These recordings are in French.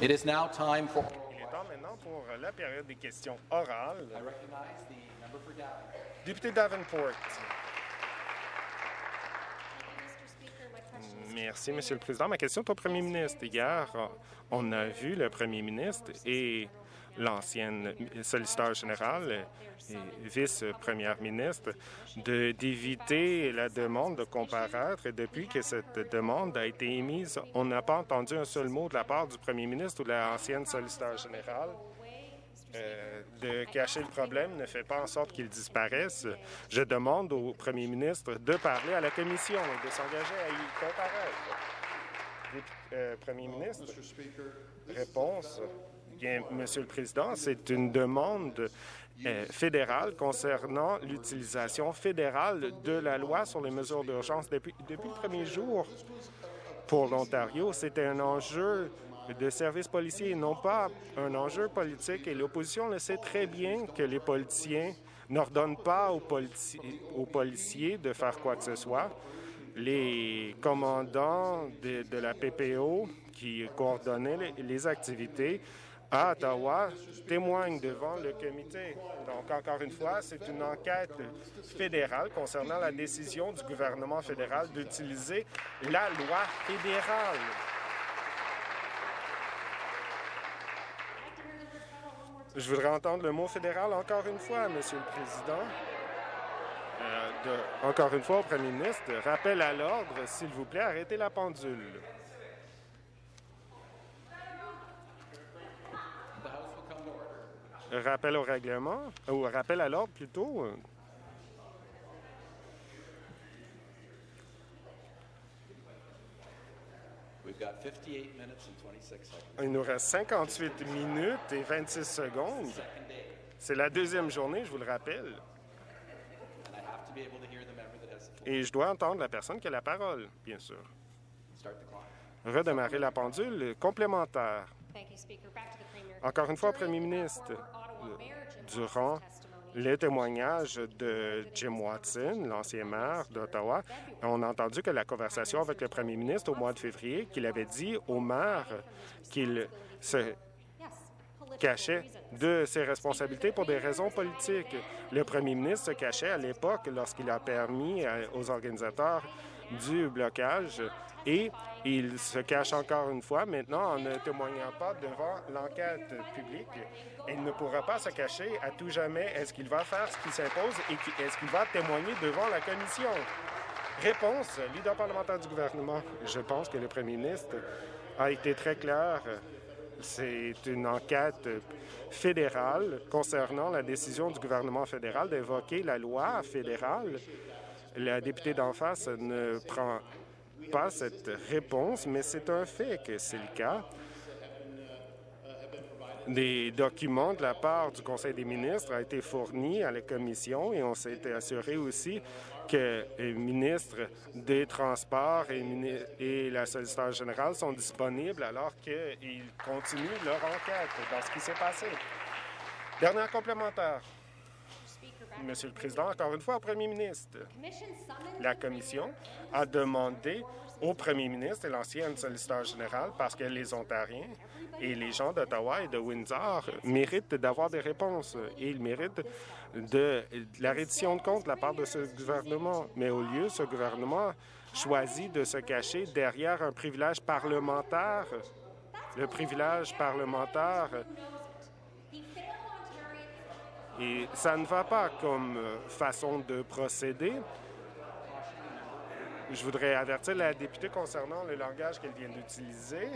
Il est temps maintenant pour la période des questions orales. I recognize the member for Davenport. Député Davenport. Merci, Monsieur le Président. Ma question est au Premier ministre. Hier, on a vu le Premier ministre et l'ancienne solliciteur général et vice-première ministre d'éviter la demande de comparaître. Et depuis que cette demande a été émise, on n'a pas entendu un seul mot de la part du Premier ministre ou de l'ancienne solliciteur générale. Euh, de cacher le problème ne fait pas en sorte qu'il disparaisse. Je demande au premier ministre de parler à la commission et de s'engager à y comparaître. Euh, premier ministre, réponse. Bien, Monsieur le Président, c'est une demande euh, fédérale concernant l'utilisation fédérale de la loi sur les mesures d'urgence. Depuis, le premier jour, pour l'Ontario, c'était un enjeu de service policier, non pas un enjeu politique. Et l'opposition le sait très bien que les politiciens n'ordonnent pas aux, policiers de faire quoi que ce soit. Les commandants de, la PPO qui coordonnaient les activités à Ottawa témoignent devant le comité. Donc, encore une fois, c'est une enquête fédérale concernant la décision du gouvernement fédéral d'utiliser la loi fédérale. Je voudrais entendre le mot fédéral encore une fois, Monsieur le Président. Euh, encore une fois au Premier ministre, rappel à l'ordre, s'il vous plaît, arrêtez la pendule. Rappel au règlement, ou rappel à l'ordre plutôt. We've got 58 minutes and 26 seconds. Il nous reste 58 minutes et 26 secondes. Second day, C'est la deuxième journée, je vous le rappelle. and I have to be able to hear the member that has the floor. Et je dois entendre la personne qui a la parole, bien sûr. Start the clock. Redémarrer la pendule complémentaire. Encore une fois, Premier ministre, durant les témoignages de Jim Watson, l'ancien maire d'Ottawa, on a entendu que la conversation avec le premier ministre au mois de février, qu'il avait dit au maire qu'il se cachait de ses responsabilités pour des raisons politiques. Le premier ministre se cachait à l'époque lorsqu'il a permis euh, aux organisateurs du blocage et il se cache encore une fois maintenant en ne témoignant pas devant l'enquête publique. Il ne pourra pas se cacher à tout jamais. Est-ce qu'il va faire ce qui s'impose et est-ce qu'il va témoigner devant la commission? Réponse, leader parlementaire du gouvernement. Je pense que le premier ministre a été très clair. C'est une enquête fédérale concernant la décision du gouvernement fédéral d'évoquer la loi fédérale. La députée d'en face ne prend pas cette réponse, mais c'est un fait que c'est le cas. Des documents de la part du Conseil des ministres ont été fournis à la Commission et on s'est assuré aussi que les ministres des Transports et, la solliciteur générale sont disponibles alors qu'ils continuent leur enquête dans ce qui s'est passé. Dernière complémentaire. Monsieur le Président, encore une fois au Premier ministre. La Commission a demandé au premier ministre et l'ancienne solliciteur général parce que les Ontariens et les gens d'Ottawa et de Windsor méritent d'avoir des réponses et ils méritent de, la reddition de comptes de la part de ce gouvernement. Mais au lieu, ce gouvernement choisit de se cacher derrière un privilège parlementaire. Le privilège parlementaire Et ça ne va pas comme euh, façon de procéder. Je voudrais avertir la députée concernant le langage qu'elle vient d'utiliser.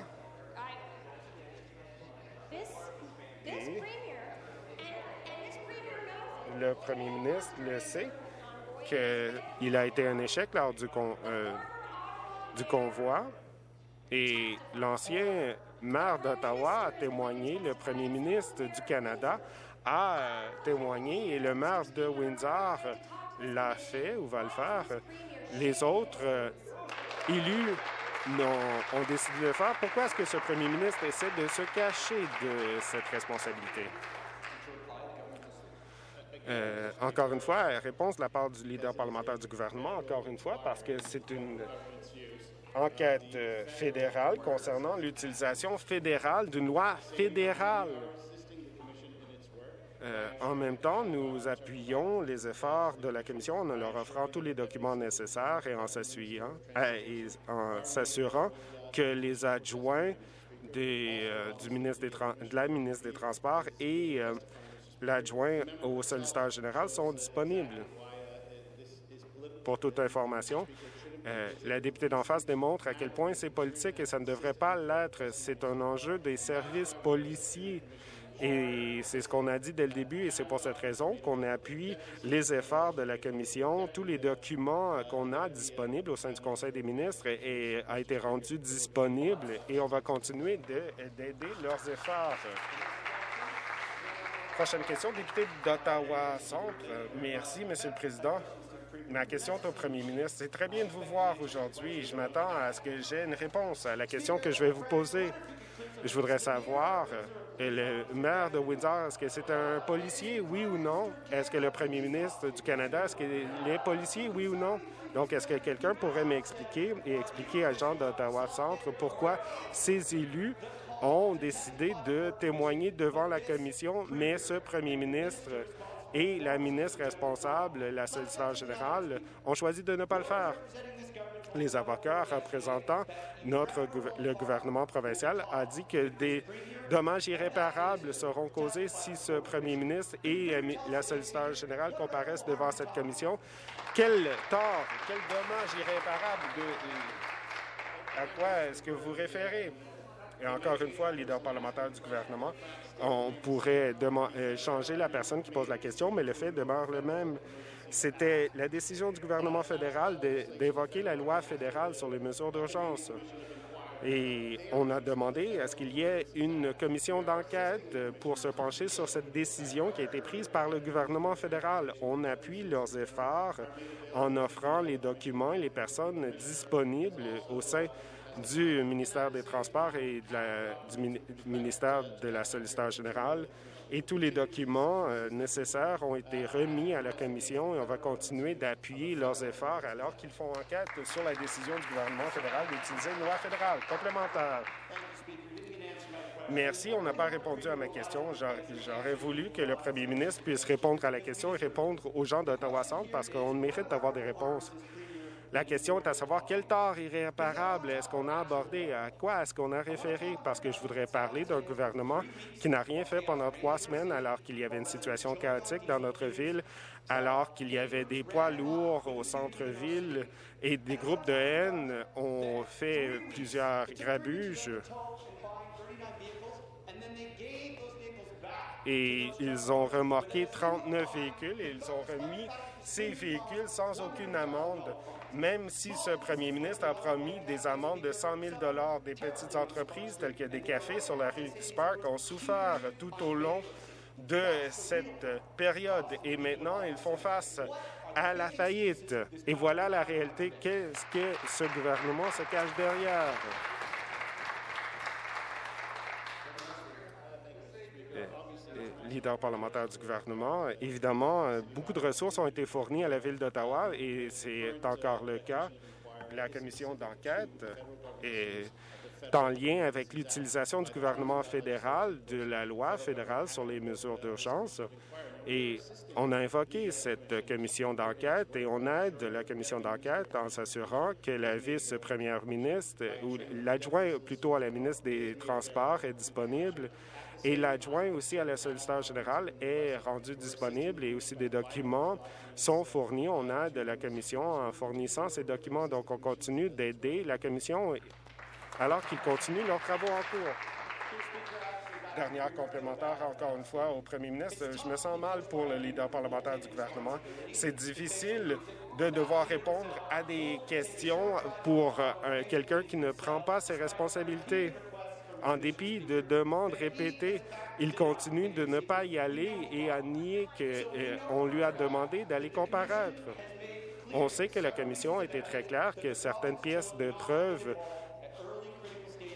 Et-. Le premier ministre le sait qu'il a été un échec lors du, con- euh, du convoi. Et l'ancien maire d'Ottawa a témoigné, le premier ministre du Canada a euh, témoigné et le maire de Windsor l'a fait ou va le faire. Les autres euh, élus ont décidé de le faire. Pourquoi est-ce que ce premier ministre essaie de se cacher de cette responsabilité? Euh, encore une fois, réponse de la part du leader parlementaire du gouvernement, encore une fois, parce que c'est une enquête fédérale concernant l'utilisation fédérale d'une loi fédérale. Euh, en même temps, nous appuyons les efforts de la Commission en leur offrant tous les documents nécessaires et en s'assurant, euh, s'assurant que les adjoints des, euh, du ministre des de la ministre des Transports et l'adjoint au solliciteur général sont disponibles. Pour toute information, la députée d'en face démontre à quel point c'est politique et ça ne devrait pas l'être. C'est un enjeu des services policiers. Et c'est ce qu'on a dit dès le début et c'est pour cette raison qu'on appuie les efforts de la Commission. Tous les documents euh, qu'on a disponibles au sein du Conseil des ministres et, a été rendu disponible et on va continuer de- d'aider leurs efforts. Prochaine question, député d'Ottawa Centre. Merci, Monsieur le Président. Ma question est au Premier ministre. C'est très bien de vous voir aujourd'hui je m'attends à ce que j'ai une réponse à la question que je vais vous poser. Je voudrais savoir, euh, le maire de Windsor, est-ce que c'est un policier, oui ou non? Est-ce que le premier ministre du Canada, est-ce qu'il est policier, oui ou non? Donc, est-ce que quelqu'un pourrait m'expliquer et expliquer à Jean d'Ottawa Centre pourquoi ces élus ont décidé de témoigner devant la commission, mais ce premier ministre et la ministre responsable, la solliciteur générale, ont choisi de ne pas le faire. Les avocats représentant notre le gouvernement provincial a dit que des dommages irréparables seront causés si ce premier ministre et euh, la solliciteur générale comparaissent devant cette commission. Quel tort, quel dommage irréparable de, à quoi est-ce que vous référez? Et encore une fois, leader parlementaire du gouvernement, on pourrait euh, changer la personne qui pose la question, mais le fait demeure le même. C'était la décision du gouvernement fédéral d'évoquer la loi fédérale sur les mesures d'urgence. Et on a demandé à ce qu'il y ait une commission d'enquête pour se pencher sur cette décision qui a été prise par le gouvernement fédéral. On appuie leurs efforts en offrant les documents et les personnes disponibles au sein du ministère des Transports et du mini- du ministère de la solliciteur générale. Et tous les documents euh, nécessaires ont été remis à la Commission et on va continuer d'appuyer leurs efforts alors qu'ils font enquête sur la décision du gouvernement fédéral d'utiliser une loi fédérale complémentaire. Merci. On n'a pas répondu à ma question. J'a- J'aurais voulu que le premier ministre puisse répondre à la question et répondre aux gens d'Ottawa Centre parce qu'on mérite d'avoir des réponses. La question est à savoir quel tort irréparable est-ce qu'on a abordé, à quoi est-ce qu'on a référé, parce que je voudrais parler d'un gouvernement qui n'a rien fait pendant trois semaines alors qu'il y avait une situation chaotique dans notre ville, alors qu'il y avait des poids lourds au centre-ville et des groupes de haine ont fait plusieurs grabuges. Et ils ont remorqué 39 véhicules et ils ont remis ces véhicules sans aucune amende, même si ce premier ministre a promis des amendes de 100 000 Des petites entreprises telles que des cafés sur la rue Spark ont souffert tout au long de cette période et maintenant ils font face à la faillite. Et voilà la réalité. Qu'est-ce que ce gouvernement se cache derrière? euh, leader parlementaire du gouvernement. Évidemment, euh, beaucoup de ressources ont été fournies à la ville d'Ottawa et c'est encore le cas. La commission d'enquête est en lien avec l'utilisation du gouvernement fédéral de la loi fédérale sur les mesures d'urgence. Et on a invoqué cette commission d'enquête et on aide la commission d'enquête en s'assurant que la vice-première ministre, ou l'adjoint plutôt à la ministre des Transports est disponible et l'adjoint aussi à la solliciteur générale est rendu disponible et aussi des documents sont fournis. On aide la commission en fournissant ces documents. Donc, on continue d'aider la commission alors qu'ils continuent leurs travaux en cours. Dernière complémentaire, encore une fois, au premier ministre. Je me sens mal pour le leader parlementaire du gouvernement. C'est difficile de devoir répondre à des questions pour euh, quelqu'un qui ne prend pas ses responsabilités. En dépit de demandes répétées, il continue de ne pas y aller et à nier qu'on lui a demandé d'aller comparaître. On sait que la commission a été très claire que certaines pièces de preuve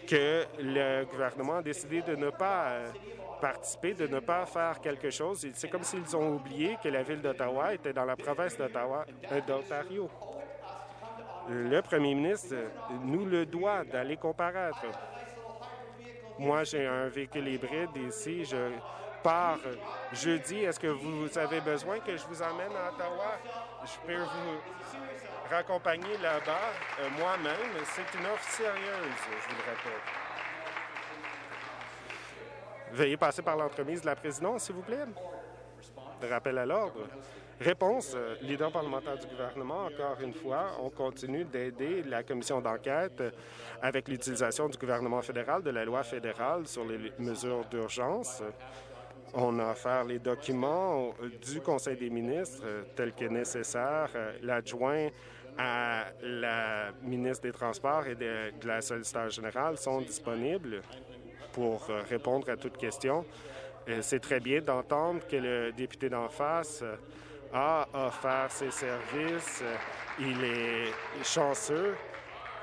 que le gouvernement a décidé de ne pas euh, participer, de ne pas faire quelque chose. C'est comme s'ils ont oublié que la ville d'Ottawa était dans la province euh, d'Ontario. Le premier ministre nous le doit d'aller comparaître. Moi, j'ai un véhicule hybride ici. Je pars jeudi. Est-ce que vous avez besoin que je vous emmène à Ottawa? Je peux vous raccompagner là-bas euh, moi-même. C'est une offre sérieuse, je vous le répète. Veuillez passer par l'entremise de la présidence, s'il vous plaît. Rappel à l'ordre. Réponse, euh, leader parlementaire du gouvernement, encore une fois, on continue d'aider la commission d'enquête euh, avec l'utilisation du gouvernement fédéral de la loi fédérale sur les mesures d'urgence. On a offert les documents euh, du Conseil des ministres tels que nécessaire. L'adjoint à la ministre des Transports et de, de la solliciteur générale sont disponibles pour répondre à toute question. C'est très bien d'entendre que le député d'en face a offert ses services. Il est chanceux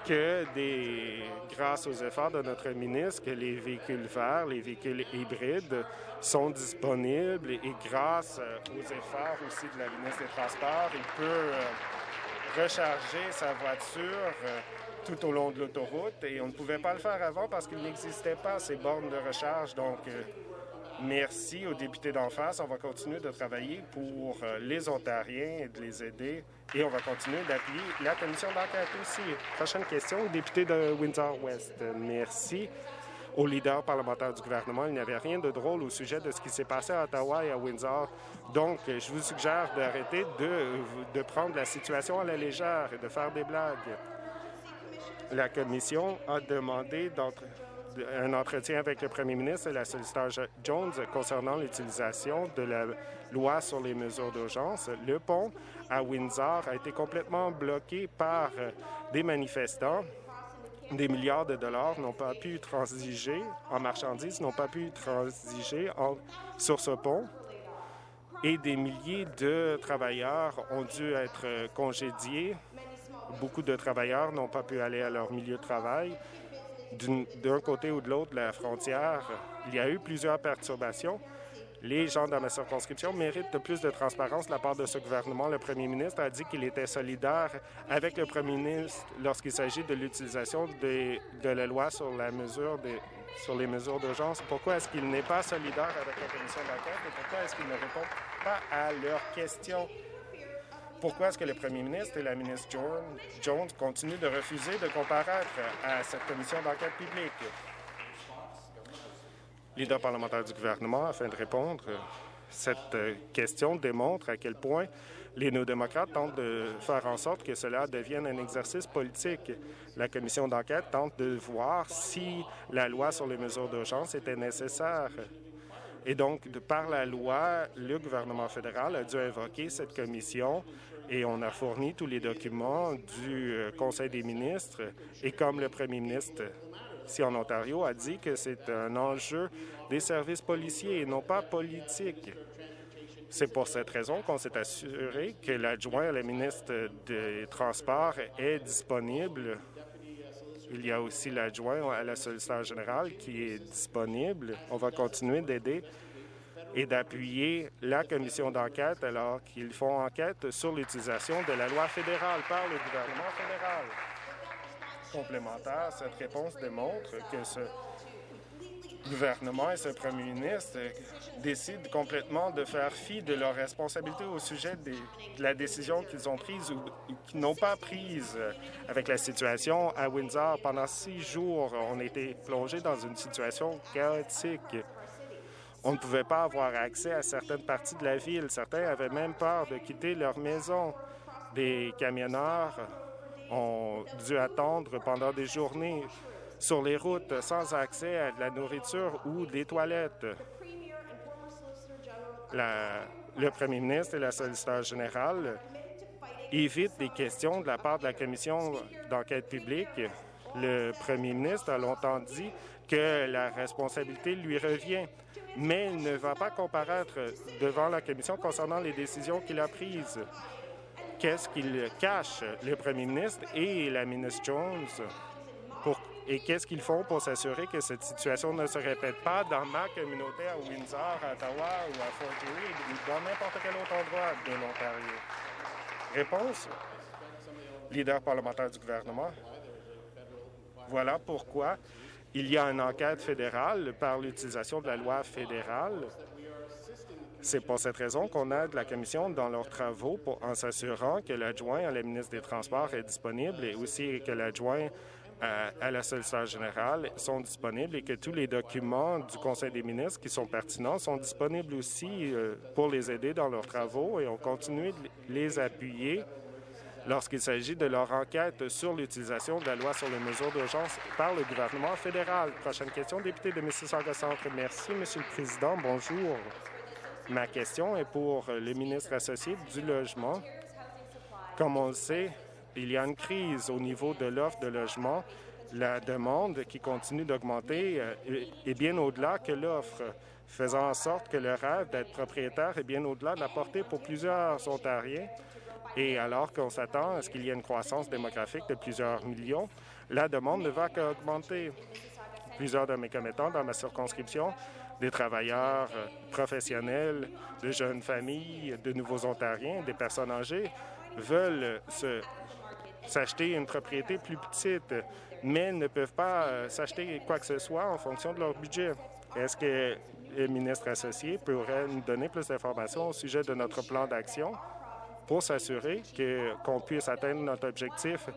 que, des, grâce aux efforts de notre ministre, que les véhicules verts, les véhicules hybrides sont disponibles et grâce aux efforts aussi de la ministre des Transports, il peut euh, recharger sa voiture euh, tout au long de l'autoroute et on ne pouvait pas le faire avant parce qu'il n'existait pas ces bornes de recharge. Donc, euh, Merci aux députés d'en face. On va continuer de travailler pour euh, les Ontariens et de les aider. Et on va continuer d'appuyer la commission d'enquête aussi. Prochaine question, député de Windsor-West. Merci au leader parlementaire du gouvernement. Il n'y avait rien de drôle au sujet de ce qui s'est passé à Ottawa et à Windsor. Donc, je vous suggère d'arrêter de, de prendre la situation à la légère et de faire des blagues. La commission a demandé d'entrer un entretien avec le premier ministre et la solliciteur Jones concernant l'utilisation de la loi sur les mesures d'urgence. Le pont à Windsor a été complètement bloqué par des manifestants. Des milliards de dollars n'ont pas pu transiger en marchandises, n'ont pas pu transiger sur ce pont et des milliers de travailleurs ont dû être congédiés. Beaucoup de travailleurs n'ont pas pu aller à leur milieu de travail d'un côté ou de l'autre de la frontière, il y a eu plusieurs perturbations. Les gens dans ma circonscription méritent plus de transparence de la part de ce gouvernement. Le premier ministre a dit qu'il était solidaire avec le premier ministre lorsqu'il s'agit de l'utilisation de, la loi sur les mesures d'urgence. Pourquoi est-ce qu'il n'est pas solidaire avec la commission d'enquête et pourquoi est-ce qu'il ne répond pas à leurs questions? Pourquoi est-ce que le premier ministre et la ministre Jones continuent de refuser de comparaître à cette commission d'enquête publique? Leader parlementaire du gouvernement, afin de répondre, cette question démontre à quel point les néo-démocrates tentent de faire en sorte que cela devienne un exercice politique. La commission d'enquête tente de voir si la loi sur les mesures d'urgence était nécessaire. Et donc, par la loi, le gouvernement fédéral a dû invoquer cette commission et on a fourni tous les documents du euh, Conseil des ministres. Et comme le premier ministre ici en Ontario a dit que c'est un enjeu des services policiers et non pas politique. C'est pour cette raison qu'on s'est assuré que l'adjoint à la ministre des Transports est disponible. Il y a aussi l'adjoint à la solliciteur générale qui est disponible. On va continuer d'aider et d'appuyer la commission d'enquête alors qu'ils font enquête sur l'utilisation de la loi fédérale par le gouvernement fédéral. Complémentaire, cette réponse démontre que ce gouvernement et ce premier ministre décident complètement de faire fi de leurs responsabilités au sujet de la décision qu'ils ont prise ou qu'ils n'ont pas prise avec la situation à Windsor. Pendant six jours, on été plongé dans une situation chaotique. On ne pouvait pas avoir accès à certaines parties de la ville. Certains avaient même peur de quitter leur maison. Des camionneurs ont dû attendre pendant des journées sur les routes sans accès à de la nourriture ou des toilettes. le premier ministre et la solliciteur générale évitent des questions de la part de la commission d'enquête publique. Le premier ministre a longtemps dit que la responsabilité lui revient mais il ne va pas comparaître devant la Commission concernant les décisions qu'il a prises. Qu'est-ce qu'il cache, le premier ministre et la ministre Jones, et qu'est-ce qu'ils font pour s'assurer que cette situation ne se répète pas dans ma communauté à Windsor, à Ottawa ou à Fort Erie ou dans n'importe quel autre endroit de l'Ontario? Réponse. leader parlementaire du gouvernement. Voilà pourquoi il y a une enquête fédérale par l'utilisation de la loi fédérale. C'est pour cette raison qu'on aide la Commission dans leurs travaux pour, en s'assurant que l'adjoint à la ministre des Transports est disponible et aussi que l'adjoint à, à, la solliciteur générale sont disponibles et que tous les documents du Conseil des ministres qui sont pertinents sont disponibles aussi euh, pour les aider dans leurs travaux et on continue de les appuyer lorsqu'il s'agit de leur enquête sur l'utilisation de la loi sur les mesures d'urgence par le gouvernement fédéral. Prochaine question, député de Mississauga-Centre. Merci, Monsieur le Président. Bonjour. Ma question est pour le ministre associé du Logement. Comme on le sait, il y a une crise au niveau de l'offre de logement. La demande qui continue d'augmenter est bien au-delà que l'offre, faisant en sorte que le rêve d'être propriétaire est bien au-delà de la portée pour plusieurs Ontariens. Et alors qu'on s'attend à ce qu'il y ait une croissance démographique de plusieurs millions, la demande ne va qu'augmenter. Plusieurs de mes commettants dans ma circonscription, des travailleurs professionnels, de jeunes familles, de nouveaux Ontariens, des personnes âgées, veulent s'acheter une propriété plus petite, mais ne peuvent pas s'acheter quoi que ce soit en fonction de leur budget. Est-ce que le ministre associé pourrait nous donner plus d'informations au sujet de notre plan d'action? Pour s'assurer qu'on puisse atteindre notre objectif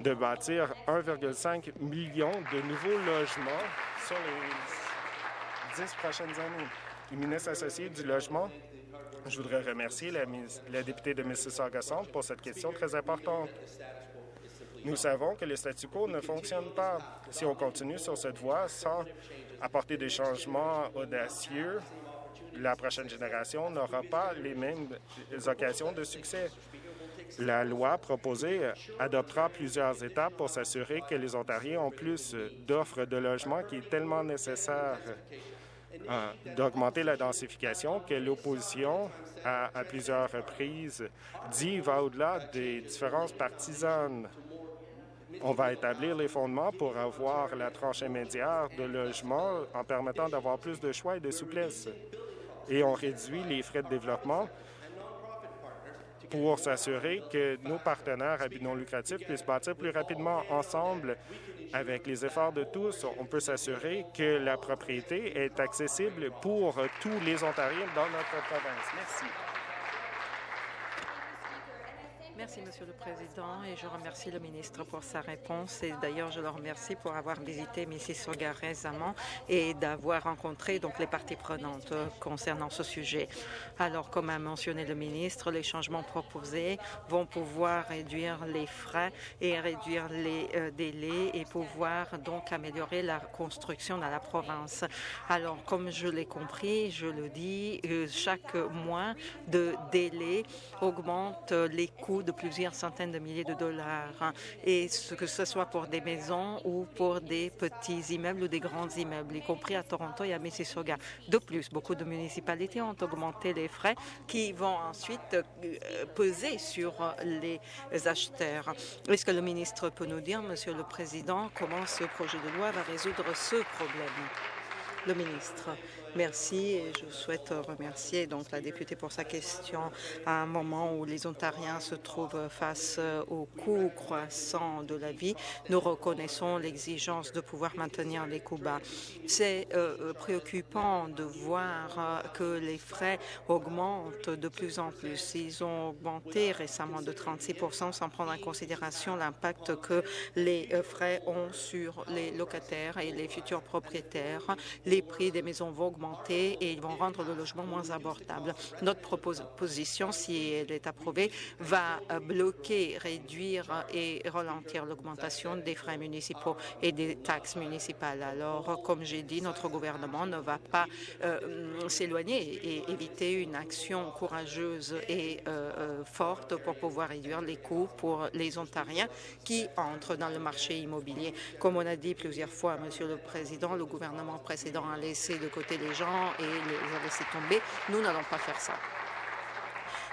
de bâtir 1,5 million de nouveaux logements sur les dix prochaines années. Le ministre associé du Logement, je voudrais remercier la, la députée de Mississauga-Centre pour cette question très importante. Nous savons que le statu quo ne fonctionne pas. Si on continue sur cette voie sans apporter des changements audacieux, la prochaine génération n'aura pas les mêmes occasions de succès. La loi proposée adoptera plusieurs étapes pour s'assurer que les Ontariens ont plus d'offres de logement qui est tellement nécessaire euh, d'augmenter la densification que l'opposition, à, à, plusieurs reprises, dit va au-delà des différences partisanes. On va établir les fondements pour avoir la tranche immédiate de logement en permettant d'avoir plus de choix et de souplesse et on réduit les frais de développement pour s'assurer que nos partenaires à but non lucratif puissent bâtir plus rapidement ensemble. Avec les efforts de tous, on peut s'assurer que la propriété est accessible pour tous les Ontariens dans notre province. Merci. Merci, Monsieur le Président, et je remercie le ministre pour sa réponse. Et d'ailleurs, je le remercie pour avoir visité Mississauga récemment et d'avoir rencontré donc les parties prenantes concernant ce sujet. Alors, comme a mentionné le ministre, les changements proposés vont pouvoir réduire les frais et réduire les euh, délais et pouvoir donc améliorer la construction dans la province. Alors, comme je l'ai compris, je le dis, euh, chaque mois de délai augmente les coûts de plusieurs centaines de milliers de dollars, et ce que ce soit pour des maisons ou pour des petits immeubles ou des grands immeubles, y compris à Toronto et à Mississauga. De plus, beaucoup de municipalités ont augmenté les frais qui vont ensuite peser sur les acheteurs. Est-ce que le ministre peut nous dire, Monsieur le Président, comment ce projet de loi va résoudre ce problème? Le ministre. Merci et je souhaite remercier donc la députée pour sa question à un moment où les Ontariens se trouvent face au coût croissant de la vie. Nous reconnaissons l'exigence de pouvoir maintenir les coûts bas. C'est euh, préoccupant de voir euh, que les frais augmentent de plus en plus. Ils ont augmenté récemment de 36% sans prendre en considération l'impact que les euh, frais ont sur les locataires et les futurs propriétaires. Les prix des maisons vont augmenter et ils vont rendre le logement moins abordable. Notre proposition, si elle est approuvée, va bloquer, réduire et ralentir l'augmentation des frais municipaux et des taxes municipales. Alors, comme j'ai dit, notre gouvernement ne va pas euh, s'éloigner et éviter une action courageuse et euh, euh, forte pour pouvoir réduire les coûts pour les Ontariens qui entrent dans le marché immobilier. Comme on a dit plusieurs fois, Monsieur le Président, le gouvernement précédent a laissé de côté les et les a laissés tomber. Nous n'allons pas faire ça.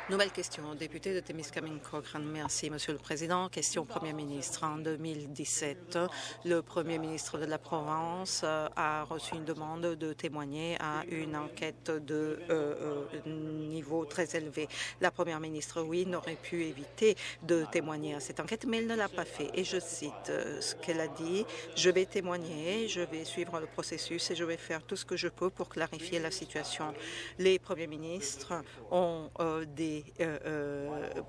Nouvelle question, député de Témiscamingue Cochrane. Merci, Monsieur le Président. Question au Premier ministre. En 2017, le Premier ministre de la Provence euh, a reçu une demande de témoigner à une enquête de euh, euh, niveau très élevé. La Première ministre, oui, n'aurait pu éviter de témoigner à cette enquête, mais elle ne l'a pas fait. Et je cite ce qu'elle a dit. Je vais témoigner, je vais suivre le processus et je vais faire tout ce que je peux pour clarifier la situation. Les premiers ministres ont des euh, euh,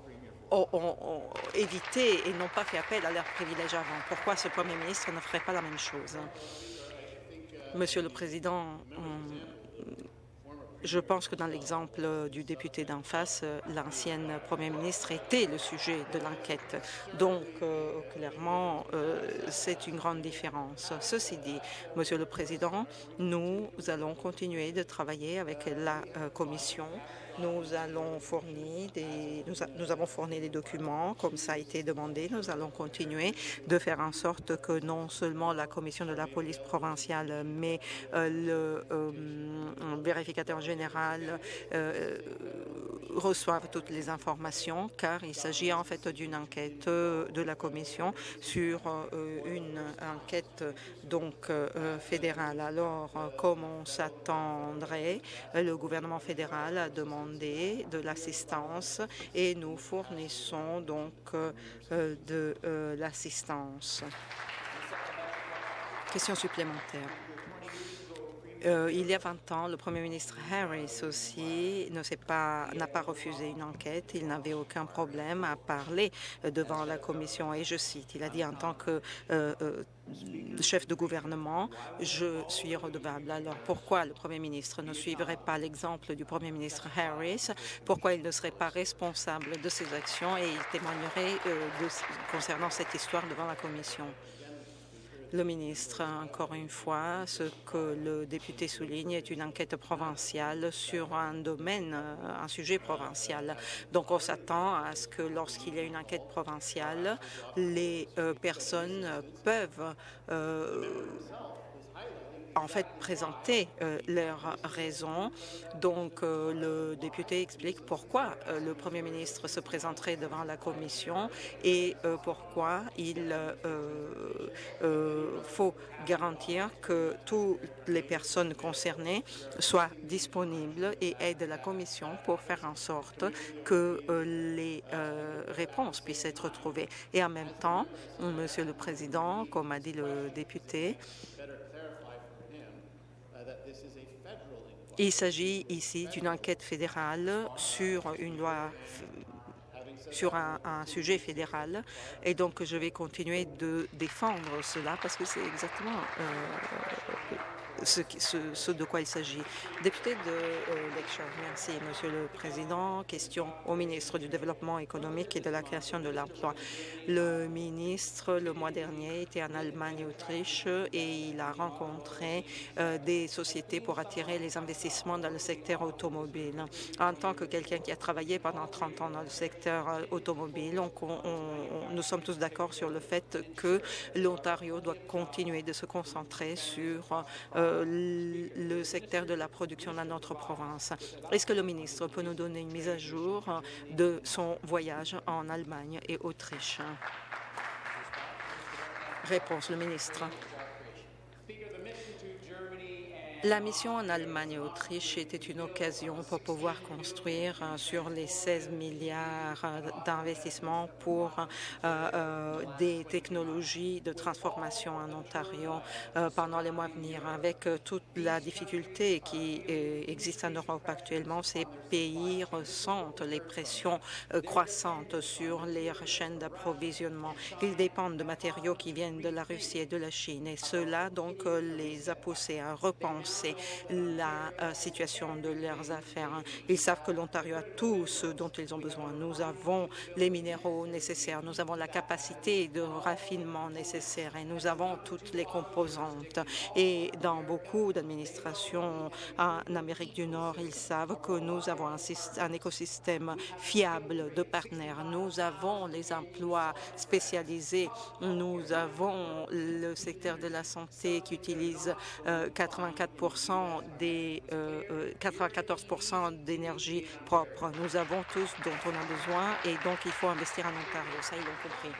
ont, ont- évité et n'ont pas fait appel à leurs privilèges avant. Pourquoi ce Premier ministre ne ferait pas la même chose? Monsieur le Président, je pense que dans l'exemple du député d'en face, euh, l'ancienne Premier ministre était le sujet de l'enquête. Donc, euh, clairement, euh, c'est une grande différence. Ceci dit, Monsieur le Président, nous allons continuer de travailler avec la euh, Commission nous allons des, avons fourni des documents comme ça a été demandé. Nous allons continuer de faire en sorte que non seulement la commission de la police provinciale, mais euh, le euh, vérificateur général euh, reçoivent toutes les informations, car il s'agit en fait d'une enquête euh, de la commission sur une enquête donc fédérale. Alors, comme on s'attendrait, le gouvernement fédéral a demandé de l'assistance et nous fournissons donc euh, euh, de euh, l'assistance. Question supplémentaire. Euh, il y a 20 ans, le Premier ministre Harris aussi s'est pas n'a pas refusé une enquête. Il n'avait aucun problème à parler devant la commission. Et je cite, il a dit en tant que euh, chef de gouvernement, je suis redevable. Alors pourquoi le Premier ministre ne suivrait pas l'exemple du Premier ministre Harris? Pourquoi il ne serait pas responsable de ses actions? Et il témoignerait euh, concernant cette histoire devant la commission le ministre, encore une fois, ce que le député souligne est une enquête provinciale sur un domaine, euh, un sujet provincial. Donc on s'attend à ce que lorsqu'il y a une enquête provinciale, les euh, personnes peuvent euh, en fait présenter euh, leurs raisons. Donc euh, le député explique pourquoi euh, le Premier ministre se présenterait devant la commission et pourquoi il faut garantir que toutes les personnes concernées soient disponibles et aident la commission pour faire en sorte que les réponses puissent être trouvées. Et en même temps, Monsieur le Président, comme a dit le député, Il s'agit ici d'une enquête fédérale sur une loi sur un, un sujet fédéral. Et donc je vais continuer de défendre cela parce que c'est exactement euh, ce, de quoi il s'agit. Député de euh, Lakeshore, merci Monsieur le Président. Question au ministre du Développement économique et de la création de l'emploi. Le ministre, le mois dernier, était en Allemagne et Autriche et il a rencontré euh, des sociétés pour attirer les investissements dans le secteur automobile. En tant que quelqu'un qui a travaillé pendant 30 ans dans le secteur euh, automobile, nous sommes tous d'accord sur le fait que l'Ontario doit continuer de se concentrer sur le secteur de la production dans notre province. Est-ce que le ministre peut nous donner une mise à jour de son voyage en Allemagne et Autriche? Réponse, le ministre. La mission en Allemagne et Autriche était une occasion pour pouvoir construire euh, sur les 16 milliards euh, d'investissements pour euh, des technologies de transformation en Ontario pendant les mois à venir. Avec toute la difficulté qui existe en Europe actuellement, ces pays ressentent les pressions croissantes sur les chaînes d'approvisionnement. Ils dépendent de matériaux qui viennent de la Russie et de la Chine et cela donc les a poussés à repenser la euh, situation de leurs affaires. Ils savent que l'Ontario a tout ce dont ils ont besoin. Nous avons les minéraux nécessaires, nous avons la capacité de raffinement nécessaire et nous avons toutes les composantes. Et dans beaucoup d'administrations en Amérique du Nord, ils savent que nous avons un écosystème fiable de partenaires. Nous avons les emplois spécialisés. Nous avons le secteur de la santé qui utilise euh, 84 des euh, euh, 94% d'énergie propre. Nous avons tous dont on a besoin et donc il faut investir en Ontario. Ça, ils l'ont compris.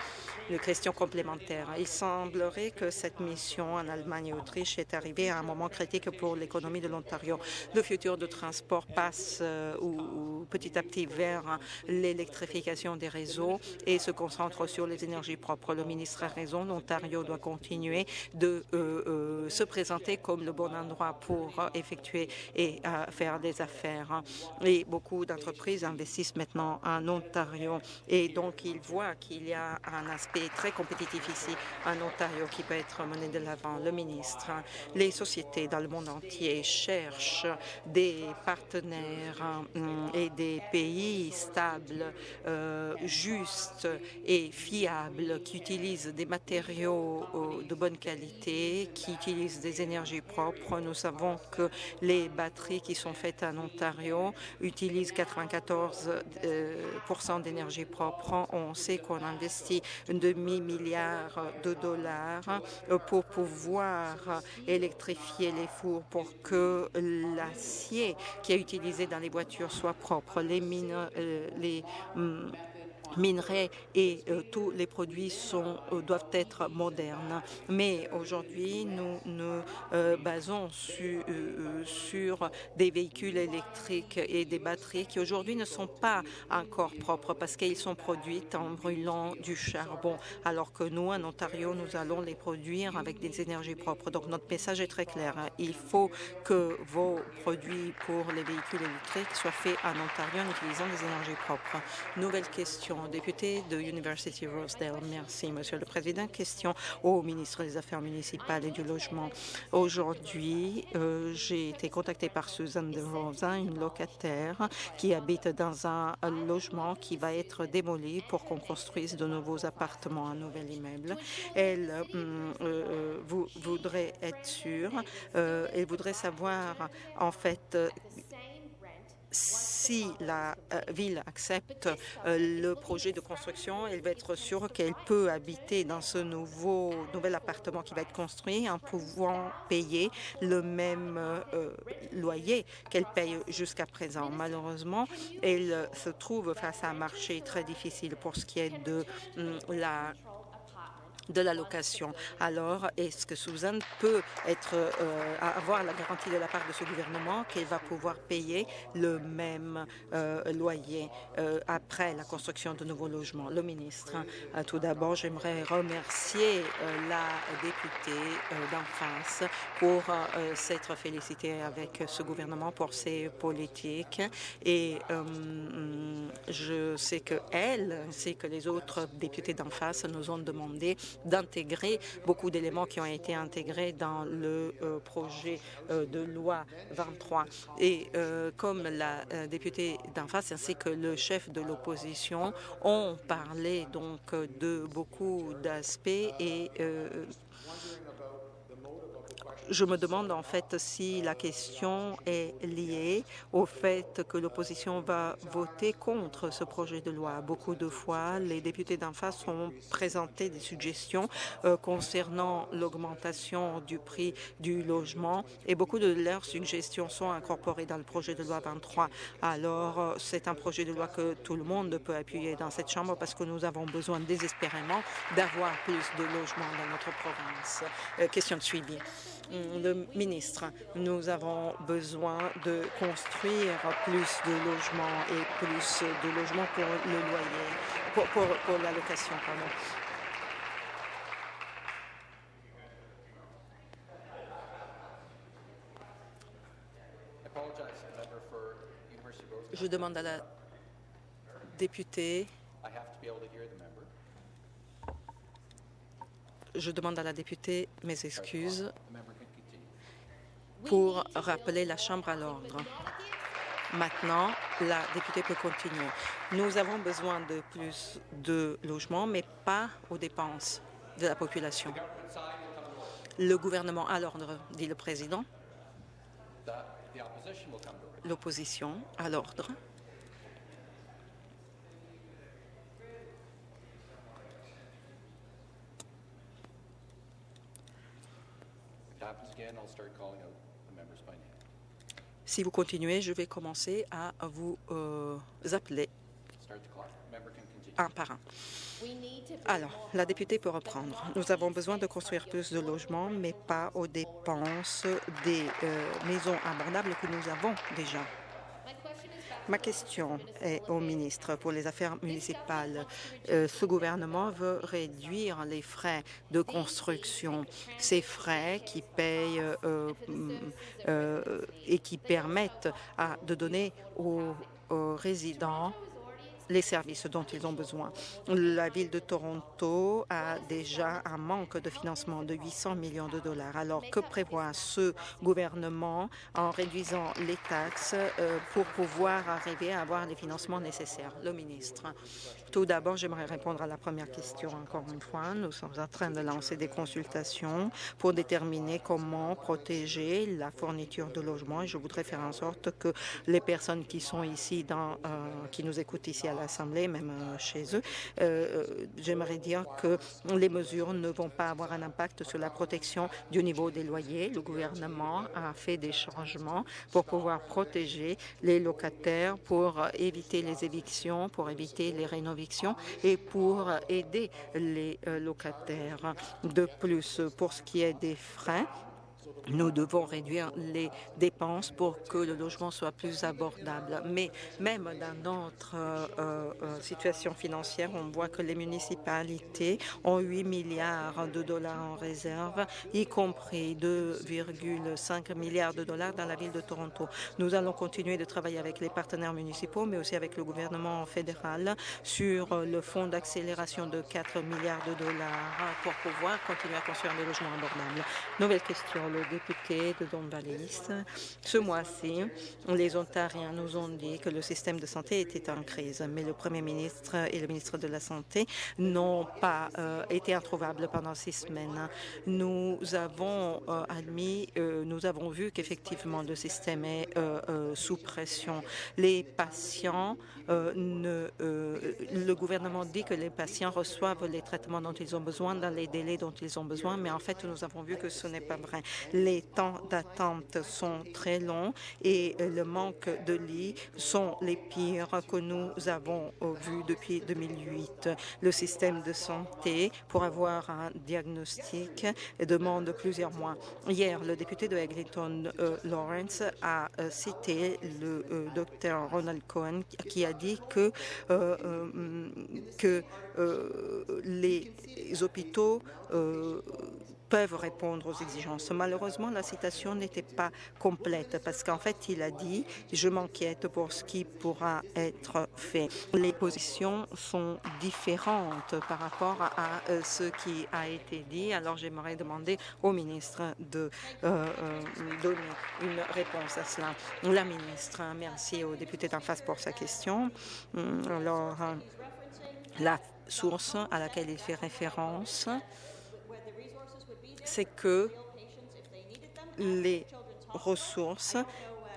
Une question complémentaire. Il semblerait que cette mission en Allemagne et Autriche est arrivée à un moment critique pour l'économie de l'Ontario. Le futur de transport passe euh, ou, petit à petit vers l'électrification des réseaux et se concentre sur les énergies propres. Le ministre a raison, l'Ontario doit continuer de euh, euh, se présenter comme le bon endroit pour effectuer et faire des affaires. Et beaucoup d'entreprises investissent maintenant en Ontario et donc ils voient qu'il y a un aspect très compétitif ici en Ontario qui peut être mené de l'avant. Le ministre, les sociétés dans le monde entier cherchent des partenaires hum, et des pays stables, euh, justes et fiables qui utilisent des matériaux euh, de bonne qualité, qui utilisent des énergies propres. Nous savons que les batteries qui sont faites en Ontario utilisent 94 euh, d'énergie propre. On sait qu'on investit un demi-milliard de dollars pour pouvoir électrifier les fours pour que l'acier qui est utilisé dans les voitures soit propre. Les mines, euh, les hum, minerais et euh, tous les produits euh, doivent être modernes. Mais aujourd'hui, nous nous euh, basons su- sur des véhicules électriques et des batteries qui aujourd'hui ne sont pas encore propres parce qu'ils sont produits en brûlant du charbon, alors que nous, en Ontario, nous allons les produire avec des énergies propres. Donc notre message est très clair. hein. Il faut que vos produits pour les véhicules électriques soient faits en Ontario en utilisant des énergies propres. Nouvelle question, député de University Rosedale. Merci, Monsieur le Président. Question au ministre des Affaires municipales et du Logement. Aujourd'hui, euh, j'ai été contactée par Suzanne de Rosa, une locataire qui habite dans un logement qui va être démoli pour qu'on construise de nouveaux appartements, un nouvel immeuble. Elle euh, euh, vou- voudrait être sûre, elle voudrait savoir en fait si la euh, ville accepte euh, le projet de construction, elle va être sûre qu'elle peut habiter dans ce nouveau nouvel appartement qui va être construit en pouvant payer le même euh, loyer qu'elle paye jusqu'à présent. Malheureusement, elle se trouve face à un marché très difficile pour ce qui est de hum, la de la location. Alors, est-ce que Suzanne peut être, euh, avoir la garantie de la part de ce gouvernement qu'elle va pouvoir payer le même euh, loyer euh, après la construction de nouveaux logements? Le ministre, euh, tout d'abord, j'aimerais remercier la députée d'en face pour s'être félicitée avec ce gouvernement pour ses politiques et je sais que elle ainsi que les autres députés d'en face nous ont demandé d'intégrer beaucoup d'éléments qui ont été intégrés dans le euh, projet euh, de loi 23. Et euh, comme la députée d'en face ainsi que le chef de l'opposition ont parlé donc de beaucoup d'aspects et je me demande en fait si la question est liée au fait que l'opposition va voter contre ce projet de loi. Beaucoup de fois, les députés d'en face ont présenté des suggestions euh, concernant l'augmentation du prix du logement et beaucoup de leurs suggestions sont incorporées dans le projet de loi 23. Alors, euh, c'est un projet de loi que tout le monde peut appuyer dans cette Chambre parce que nous avons besoin désespérément d'avoir plus de logements dans notre province. Euh, question de suivi. Hum, Le ministre, nous avons besoin de construire plus de logements et plus de logements pour le loyer, pour, la location. Je demande à la députée, je demande à la députée mes excuses pour rappeler la Chambre à l'ordre. Maintenant, la députée peut continuer. Nous avons besoin de plus de logements, mais pas aux dépenses de la population. Le gouvernement à l'ordre, dit le président. L'opposition à l'ordre. Si vous continuez, je vais commencer à vous euh, appeler un par un. Alors, la députée peut reprendre. Nous avons besoin de construire plus de logements, mais pas aux dépenses des euh, maisons abordables que nous avons déjà. Ma question est au ministre pour les Affaires municipales. Euh, ce gouvernement veut réduire les frais de construction, ces frais qui payent euh, euh, et qui permettent de donner aux résidents les services dont ils ont besoin. La ville de Toronto a déjà un manque de financement de 800 millions de dollars. Alors, que prévoit ce gouvernement en réduisant les taxes euh, pour pouvoir arriver à avoir les financements nécessaires? Le ministre. Tout d'abord, j'aimerais répondre à la première question encore une fois. Nous sommes en train de lancer des consultations pour déterminer comment protéger la fourniture de logements et je voudrais faire en sorte que les personnes qui sont ici, euh, qui nous écoutent ici à l'Assemblée, même euh, chez eux, euh, j'aimerais dire que les mesures ne vont pas avoir un impact sur la protection du niveau des loyers. Le gouvernement a fait des changements pour pouvoir protéger les locataires, pour éviter les évictions, pour éviter les rénovations et pour aider les euh, locataires. De plus, pour ce qui est des frais, nous devons réduire les dépenses pour que le logement soit plus abordable. Mais même dans notre euh, euh, situation financière, on voit que les municipalités ont 8 milliards de dollars en réserve, y compris 2,5 milliards de dollars dans la ville de Toronto. Nous allons continuer de travailler avec les partenaires municipaux, mais aussi avec le gouvernement fédéral sur le fonds d'accélération de 4 milliards de dollars pour pouvoir continuer à construire des logements abordables. Nouvelle question. Député de. Ce mois-ci, les Ontariens nous ont dit que le système de santé était en crise, mais le Premier ministre et le ministre de la Santé n'ont pas euh, été introuvables pendant six semaines. Nous avons euh, admis, euh, nous avons vu qu'effectivement le système est sous pression. Les patients, ne, euh, le gouvernement dit que les patients reçoivent les traitements dont ils ont besoin dans les délais dont ils ont besoin, mais en fait, nous avons vu que ce n'est pas vrai. Les temps d'attente sont très longs et le manque de lits sont les pires que nous avons vus depuis 2008. Le système de santé, pour avoir un diagnostic, demande plusieurs mois. Hier, le député de Eglinton euh, Lawrence a euh, cité le euh, docteur Ronald Cohen qui a dit que, euh, euh, que euh, les hôpitaux peuvent répondre aux exigences. Malheureusement, la citation n'était pas complète parce qu'en fait, il a dit « Je m'inquiète pour ce qui pourra être fait ». Les positions sont différentes par rapport à, euh, ce qui a été dit. Alors, j'aimerais demander au ministre de euh, euh, donner une réponse à cela. La ministre, merci au député d'en face pour sa question. Hum, Alors, la source à laquelle il fait référence, c'est que les ressources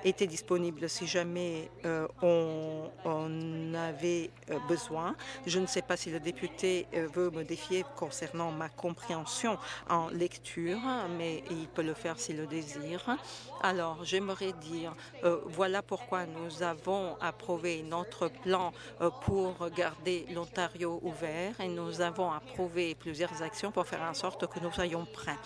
étaient disponibles si jamais euh, on, on avait euh, besoin. Je ne sais pas si le député euh, veut me défier concernant ma compréhension en lecture, mais il peut le faire s'il le désire. Alors, j'aimerais dire, euh, voilà pourquoi nous avons approuvé notre plan euh, pour garder l'Ontario ouvert et nous avons approuvé plusieurs actions pour faire en sorte que nous soyons prêts.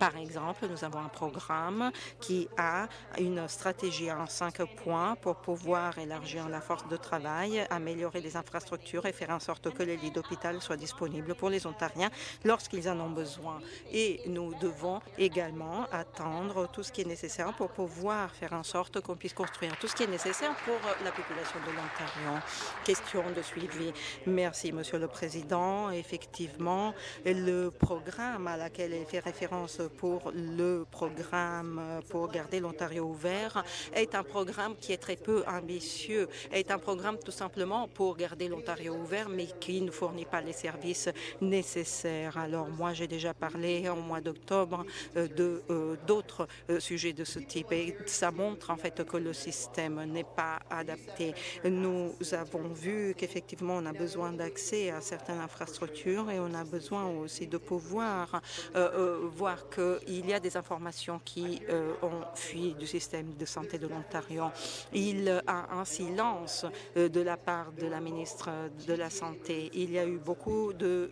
Par exemple, nous avons un programme qui a une stratégie en cinq points pour pouvoir élargir la force de travail, améliorer les infrastructures et faire en sorte que les lits d'hôpital soient disponibles pour les Ontariens lorsqu'ils en ont besoin. Et nous devons également attendre tout ce qui est nécessaire pour pouvoir faire en sorte qu'on puisse construire tout ce qui est nécessaire pour la population de l'Ontario. Question de suivi. Merci, Monsieur le Président. Effectivement, le programme à laquelle elle fait référence pour le programme pour garder l'Ontario ouvert est un programme qui est très peu ambitieux, est un programme tout simplement pour garder l'Ontario ouvert, mais qui ne fournit pas les services nécessaires. Alors moi, j'ai déjà parlé au mois d'octobre euh, de euh, d'autres euh, sujets de ce et ça montre en fait que le système n'est pas adapté. Nous avons vu qu'effectivement, on a besoin d'accès à certaines infrastructures et on a besoin aussi de pouvoir euh, euh, voir qu'il y a des informations qui euh, ont fui du système de santé de l'Ontario. Il y a un silence de la part de la ministre de la Santé. Il y a eu beaucoup de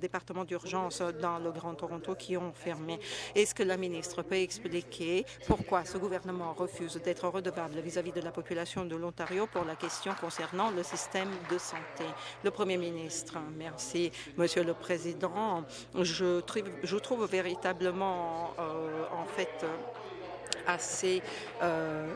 départements d'urgence dans le Grand Toronto qui ont fermé. Est-ce que la ministre peut expliquer pourquoi ce gouvernement refuse d'être redevable vis-à-vis de la population de l'Ontario pour la question concernant le système de santé? Le Premier ministre, merci. Monsieur le Président, je trouve, je trouve véritablement, euh, en fait, assez euh,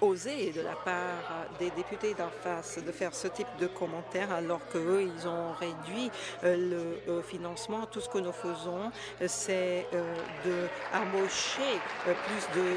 osé de la part des députés d'en face de faire ce type de commentaires alors qu'eux, ils ont réduit euh, le euh, financement. Tout ce que nous faisons, c'est euh, d'embaucher euh, plus de 12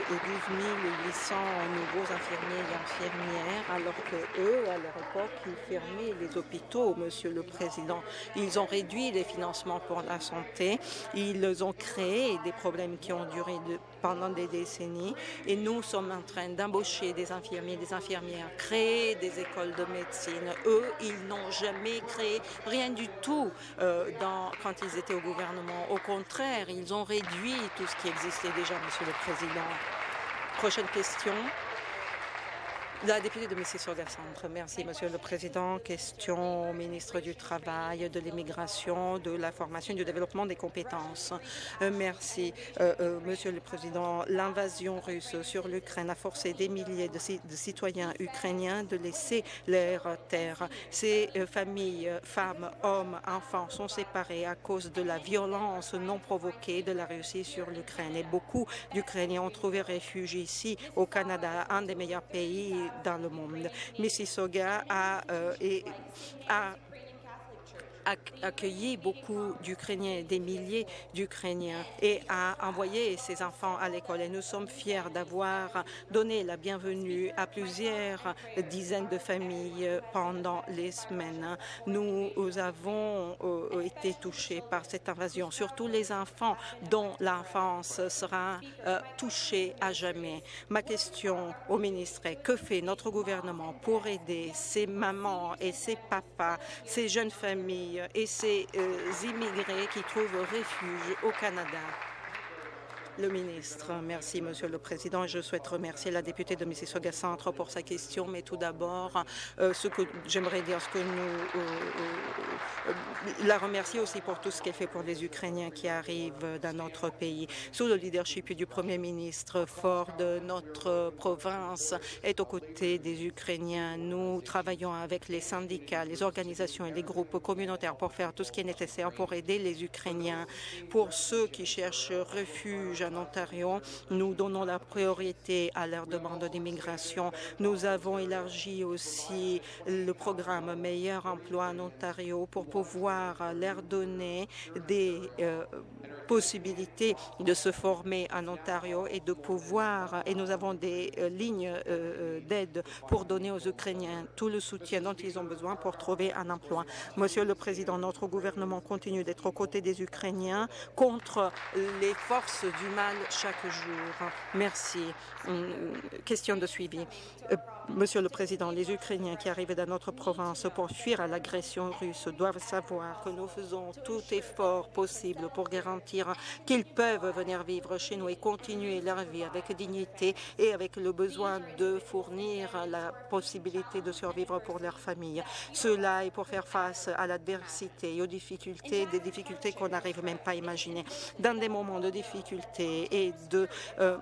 800 nouveaux infirmiers et infirmières alors que eux, à leur époque, ils fermaient les hôpitaux, Monsieur le Président. Ils ont réduit les financements pour la santé. Ils ont créé des problèmes qui ont duré de, pendant des décennies et nous sommes en train d'embaucher des infirmiers, des infirmières, créer des écoles de médecine. Eux, ils n'ont jamais créé rien du tout euh, quand ils étaient au gouvernement. Au contraire, ils ont réduit tout ce qui existait déjà, Monsieur le Président. Prochaine question. La députée de Mississauga-Centre. Merci, Monsieur le Président. Question au ministre du Travail, de l'Immigration, de la Formation et du Développement des compétences. Euh, merci, euh, euh, Monsieur le Président. L'invasion russe sur l'Ukraine a forcé des milliers de, ci de, citoyens ukrainiens de laisser leur terre. Ces familles, femmes, hommes, enfants sont séparés à cause de la violence non provoquée de la Russie sur l'Ukraine. Et beaucoup d'Ukrainiens ont trouvé refuge ici, au Canada, un des meilleurs pays dans le monde. Mississauga a, euh, et, a accueilli beaucoup d'Ukrainiens, des milliers d'Ukrainiens et a envoyé ses enfants à l'école. Et nous sommes fiers d'avoir donné la bienvenue à plusieurs dizaines de familles pendant les semaines. Nous avons euh, été touchés par cette invasion, surtout les enfants dont l'enfance sera euh, touchée à jamais. Ma question au ministre est que fait notre gouvernement pour aider ces mamans et ces papas, ces jeunes familles et ces euh, immigrés qui trouvent refuge au Canada. Le ministre. Merci, Monsieur le Président. Je souhaite remercier la députée de Mississauga Centre pour sa question, mais tout d'abord, euh, ce que j'aimerais dire, ce que nous euh, euh, la remercier aussi pour tout ce qu'elle fait pour les Ukrainiens qui arrivent dans notre pays. Sous le leadership du Premier ministre, fort de notre province est aux côtés des Ukrainiens. Nous travaillons avec les syndicats, les organisations et les groupes communautaires pour faire tout ce qui est nécessaire pour aider les Ukrainiens. Pour ceux qui cherchent refuge en Ontario. Nous donnons la priorité à leur demande d'immigration. Nous avons élargi aussi le programme Meilleur emploi en Ontario pour pouvoir leur donner des euh, possibilités de se former en Ontario et de pouvoir, et nous avons des euh, lignes euh, d'aide pour donner aux Ukrainiens tout le soutien dont ils ont besoin pour trouver un emploi. Monsieur le Président, notre gouvernement continue d'être aux côtés des Ukrainiens contre les forces du mal chaque jour. Merci. Question de suivi. Euh, Monsieur le Président, les Ukrainiens qui arrivent dans notre province pour fuir à l'agression russe doivent savoir que nous faisons tout effort possible pour garantir qu'ils peuvent venir vivre chez nous et continuer leur vie avec dignité et avec le besoin de fournir la possibilité de survivre pour leur famille. Cela est pour faire face à l'adversité et aux difficultés, des difficultés qu'on n'arrive même pas à imaginer. Dans des moments de difficulté et de euh,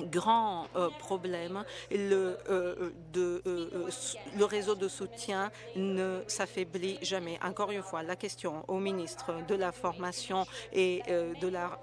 grand euh, problème. Le, euh, euh, le réseau de soutien ne s'affaiblit jamais. Encore une fois, la question au ministre de la formation et de la,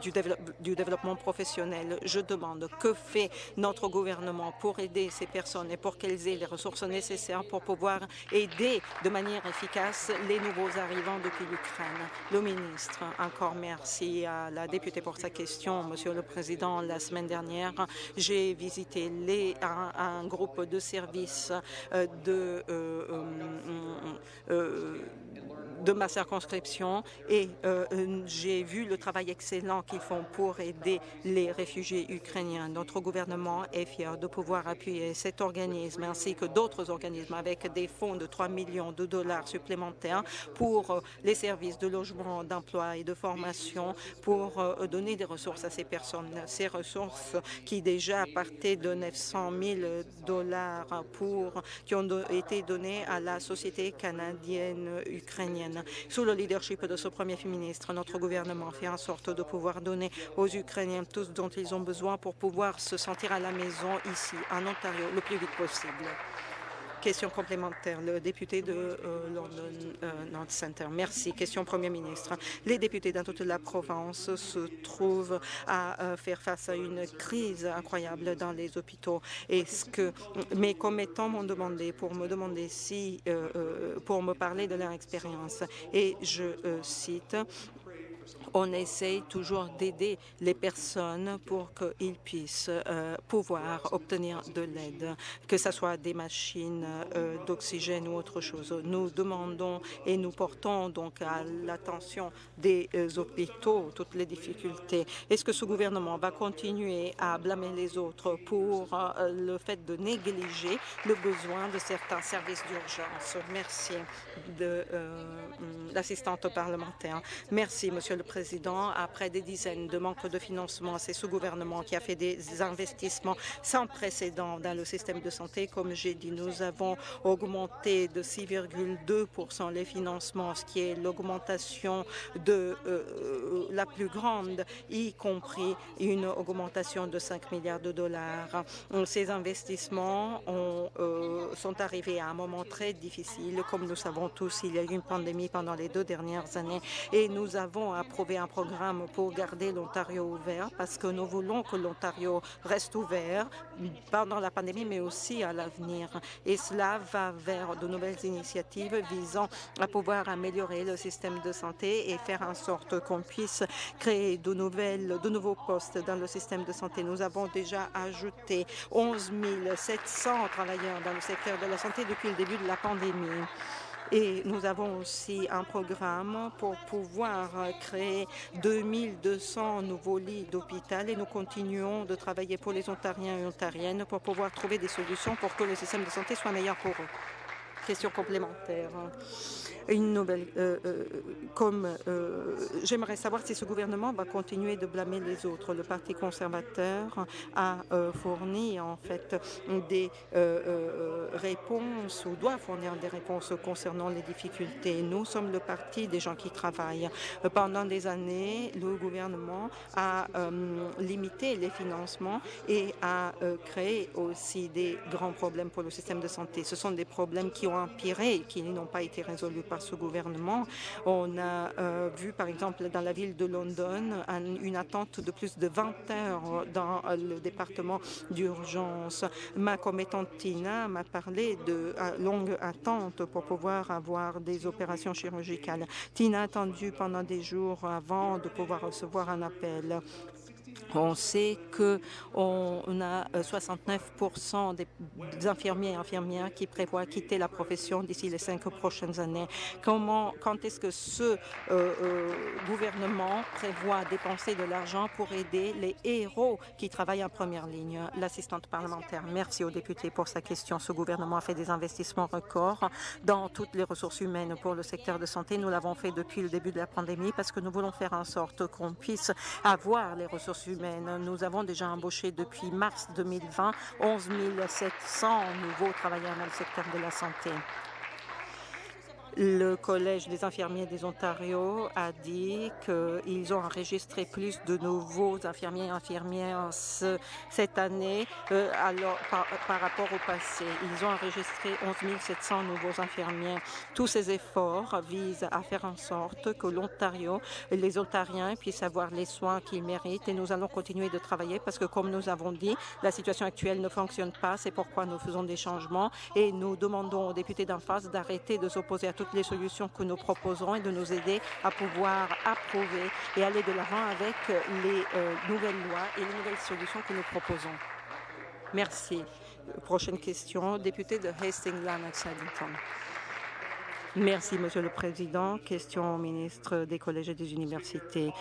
du, du, développement professionnel, je demande que fait notre gouvernement pour aider ces personnes et pour qu'elles aient les ressources nécessaires pour pouvoir aider de manière efficace les nouveaux arrivants depuis l'Ukraine. Le ministre, encore merci à la députée pour sa question, Monsieur le Président la semaine dernière, j'ai visité les, un, groupe de services euh, de, euh, euh, de ma circonscription et euh, j'ai vu le travail excellent qu'ils font pour aider les réfugiés ukrainiens. Notre gouvernement est fier de pouvoir appuyer cet organisme ainsi que d'autres organismes avec des fonds de 3 millions de dollars supplémentaires pour euh, les services de logement, d'emploi et de formation pour euh, donner des ressources à ces personnes. Ces ressources qui déjà partaient de 900 000 dollars pour, qui ont été donnés à la société canadienne ukrainienne. Sous le leadership de ce premier ministre, notre gouvernement fait en sorte de pouvoir donner aux Ukrainiens tout ce dont ils ont besoin pour pouvoir se sentir à la maison ici, en Ontario, le plus vite possible. Question complémentaire, le député de euh, London euh, North Center. Merci. Question Premier ministre. Les députés dans toute la province se trouvent à euh, faire face à une crise incroyable dans les hôpitaux. Est-ce que mes commettants m'ont demandé pour me demander si, pour me parler de leur expérience, et je cite on essaie toujours d'aider les personnes pour qu'ils puissent euh, pouvoir obtenir de l'aide, que ce soit des machines euh, d'oxygène ou autre chose. Nous demandons et nous portons donc à l'attention des euh, hôpitaux toutes les difficultés. Est-ce que ce gouvernement va continuer à blâmer les autres pour le fait de négliger le besoin de certains services d'urgence? Merci de l'assistante parlementaire. Merci, Monsieur le Président. Après des dizaines de manques de financement, c'est ce gouvernement qui a fait des investissements sans précédent dans le système de santé. Comme j'ai dit, nous avons augmenté de 6,2% les financements, ce qui est l'augmentation de euh, la plus grande, y compris une augmentation de 5 milliards de dollars. Ces investissements euh, sont arrivés à un moment très difficile. Comme nous savons tous, il y a eu une pandémie pendant les deux dernières années et nous avons approuvé un programme pour garder l'Ontario ouvert parce que nous voulons que l'Ontario reste ouvert pendant la pandémie, mais aussi à l'avenir. Et cela va vers de nouvelles initiatives visant à pouvoir améliorer le système de santé et faire en sorte qu'on puisse créer de, nouvelles, de nouveaux postes dans le système de santé. Nous avons déjà ajouté 11 700 travailleurs dans le secteur de la santé depuis le début de la pandémie. Et nous avons aussi un programme pour pouvoir créer 2200 nouveaux lits d'hôpital et nous continuons de travailler pour les Ontariens et Ontariennes pour pouvoir trouver des solutions pour que le système de santé soit meilleur pour eux. Complémentaire une nouvelle. Euh, euh, comme euh, j'aimerais savoir si ce gouvernement va continuer de blâmer les autres. Le Parti conservateur a fourni en fait des réponses ou doit fournir des réponses concernant les difficultés. Nous sommes le parti des gens qui travaillent. Pendant des années, le gouvernement a limité les financements et a créé aussi des grands problèmes pour le système de santé. Ce sont des problèmes qui ont qui n'ont pas été résolus par ce gouvernement. On a euh, vu, par exemple, dans la ville de London, une attente de plus de 20 heures dans le département d'urgence. Ma commettante Tina m'a parlé de euh, longues attentes pour pouvoir avoir des opérations chirurgicales. Tina a attendu pendant des jours avant de pouvoir recevoir un appel. On sait qu'on a 69% euh, des infirmiers et infirmières qui prévoient quitter la profession d'ici les cinq prochaines années. Comment, quand est-ce que ce euh, euh, gouvernement prévoit dépenser de l'argent pour aider les héros qui travaillent en première ligne? L'assistante parlementaire, merci aux députés pour sa question. Ce gouvernement a fait des investissements records dans toutes les ressources humaines pour le secteur de santé. Nous l'avons fait depuis le début de la pandémie parce que nous voulons faire en sorte qu'on puisse avoir les ressources humaines. Nous avons déjà embauché depuis mars 2020 11 700 nouveaux travailleurs dans le secteur de la santé. Le Collège des infirmiers des Ontario a dit qu'ils ont enregistré plus de nouveaux infirmiers et infirmières cette année euh, par, rapport au passé. Ils ont enregistré 11 700 nouveaux infirmiers. Tous ces efforts visent à faire en sorte que l'Ontario, les Ontariens puissent avoir les soins qu'ils méritent et nous allons continuer de travailler parce que, comme nous avons dit, la situation actuelle ne fonctionne pas. C'est pourquoi nous faisons des changements et nous demandons aux députés d'en face d'arrêter de s'opposer à toutes les solutions que nous proposerons et de nous aider à pouvoir approuver et aller de l'avant avec les euh, nouvelles lois et les nouvelles solutions que nous proposons. Merci. Prochaine question, député de Hastings-Lanark-Saddington. Merci, Monsieur le Président. Question au ministre des Collèges et des Universités.